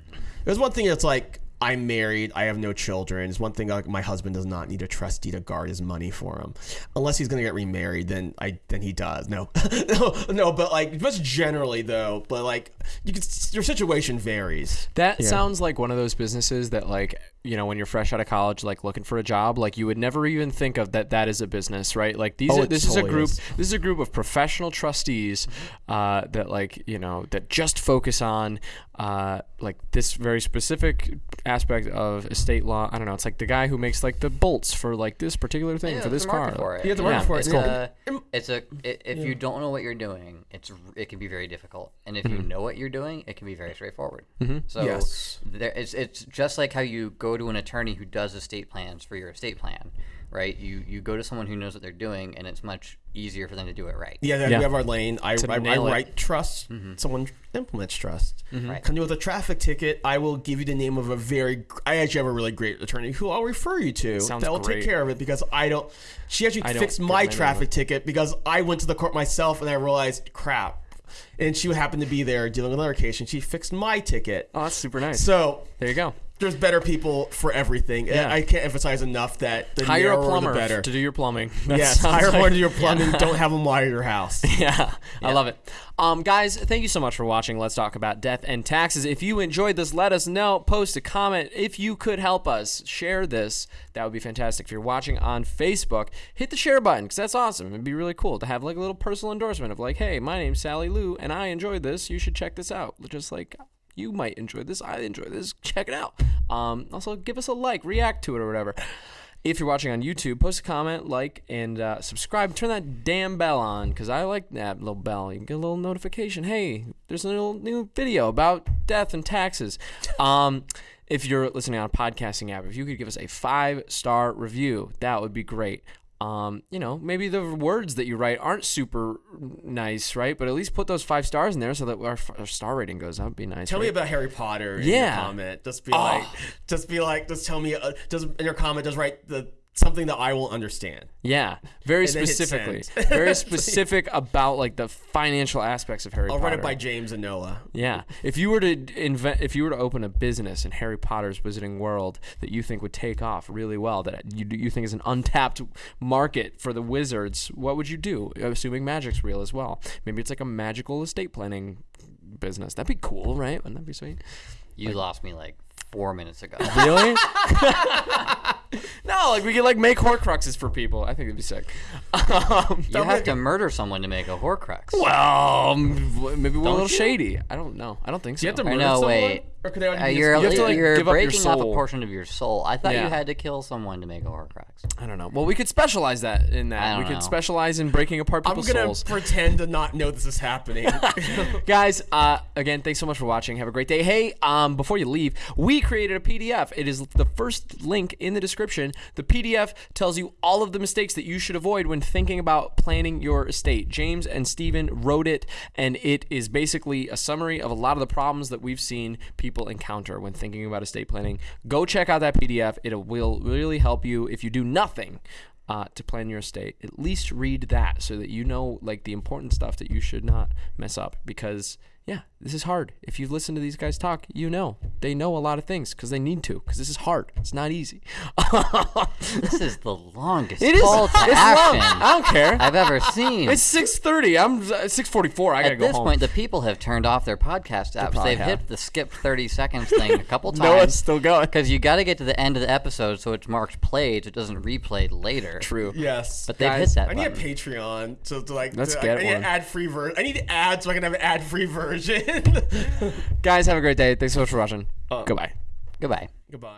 There's one thing that's like. I'm married. I have no children. It's one thing like my husband does not need a trustee to guard his money for him, unless he's gonna get remarried. Then I then he does. No, [laughs] no, no. But like just generally though. But like you can, your situation varies. That sounds like one of those businesses that, like, you know, when you're fresh out of college, like looking for a job, like you would never even think of that. That is a business, right? Like these, Oh, are, it this is a group. is. This is a group of professional trustees uh, that, like, you know, that just focus on uh, like this very specific aspect of estate law. I don't know. It's like the guy who makes like the bolts for like this particular thing Yeah, for this a car. for it. Yeah, the market for it, It's, yeah. a, it's a i- if you don't know what you're doing, it's it can be very difficult. And if you Mm-hmm. know what you're doing, it can be very straightforward. So Yes. there, it's it's just like how you go to an attorney who does estate plans for your estate plan, right? You you go to someone who knows what they're doing, and it's much easier for them to do it right. Yeah, Yeah. we have our lane. I, I, I nail it. write trust. Mm-hmm. Someone implements trust. Right. Come to with a traffic ticket. I will give you the name of a very. I actually have a really great attorney who I'll refer you to. Sounds that will great. take care of it because I don't. She actually I fixed give my traffic money. ticket because I went to the court myself and I realized crap. And she happened to be there dealing with another case, and she fixed my ticket. Oh, that's super nice. So there you go. There's better people for everything. Yeah. I can't emphasize enough that the Hire a plumber the better. to do your plumbing. [laughs] That yes, hire like- one to do your [laughs] plumbing. Don't have them wire your house. [laughs] Yeah, I love it. Um, guys, thank you so much for watching. Let's talk about death and taxes. If you enjoyed this, let us know. Post a comment. If you could help us share this, that would be fantastic. If you're watching on Facebook, hit the share button because that's awesome. It'd be really cool to have like a little personal endorsement of like, hey, my name's Sally Lou and I enjoyed this. You should check this out. Just like you might enjoy this, I enjoy this. Check it out. Um, also, give us a like, react to it, or whatever. If you're watching on YouTube, post a comment, like, and uh, subscribe. Turn that damn bell on because I like that little bell. You get a little notification. Hey, there's a little new video about death and taxes. Um, if you're listening on a podcasting app, if you could give us a five star review, that would be great. Um, you know, maybe the words that you write aren't super nice, right? But at least put those five stars in there so that our, our star rating goes up. Be nice. Tell right? me about Harry Potter in Yeah. your comment. Just be like, just be like, just tell me, uh, just in your comment, just write the something that I will understand. Yeah, very And specifically, [laughs] very specific about like the financial aspects of Harry I'll Potter. run it by James and Noah. Yeah, if you were to invent, if you were to open a business in Harry Potter's Wizarding World that you think would take off really well, that you you think is an untapped market for the wizards, what would you do? Assuming magic's real as well. Maybe it's like a magical estate planning business. That'd be cool, right? Wouldn't that be sweet? You lost me like four minutes ago. Really? [laughs] [laughs] [laughs] no, like we could like make Horcruxes for people. I think it'd be sick. Um, you have to murder someone to make a Horcrux. well, um, maybe we're a little you? shady. I don't know. I don't think so. You have to murder no, someone? wait. Or could they already Uh, you're You have to, like, you're give up your breaking up a portion of your soul. I thought Yeah. you had to kill someone to make a Horcrux. I don't know. Well, we could specialize that in that. I We don't could know. specialize in breaking apart people's I'm people's gonna souls. pretend to not know this is happening. [laughs] Guys, uh, again, thanks so much for watching. Have a great day. Hey, um, before you leave, we created a PDF. It is the first link in the description. The PDF tells you all of the mistakes that you should avoid when thinking about planning your estate. James and Steven wrote it, and it is basically a summary of a lot of the problems that we've seen people encounter when thinking about estate planning. Go check out that PDF. It will really help you if you do nothing uh, to plan your estate. At least read that so that you know like the important stuff that you should not mess up. Because yeah, this is hard. If you've listened to these guys talk, you know they know a lot of things because they need to. Because this is hard. It's not easy. [laughs] This is the longest it is. call to it's long. action I don't care. I've ever seen. it's six thirty. I'm uh, six forty four. I gotta At go home. At this point, the people have turned off their podcast apps. probably They've have. hit the skip 30 [laughs] seconds thing a couple Noah's it's still going. Because you got to get to the end of the episode so it's marked played, so it doesn't replay later. True. yes. But they've Guys, hit that I need a. Patreon to, to like. Let's to, get I, I need one. an ad-free version. I need ads so I can have an ad-free [laughs] version. [laughs] Guys, have a great day. Thanks so much for watching. Uh. Goodbye. Goodbye. Goodbye.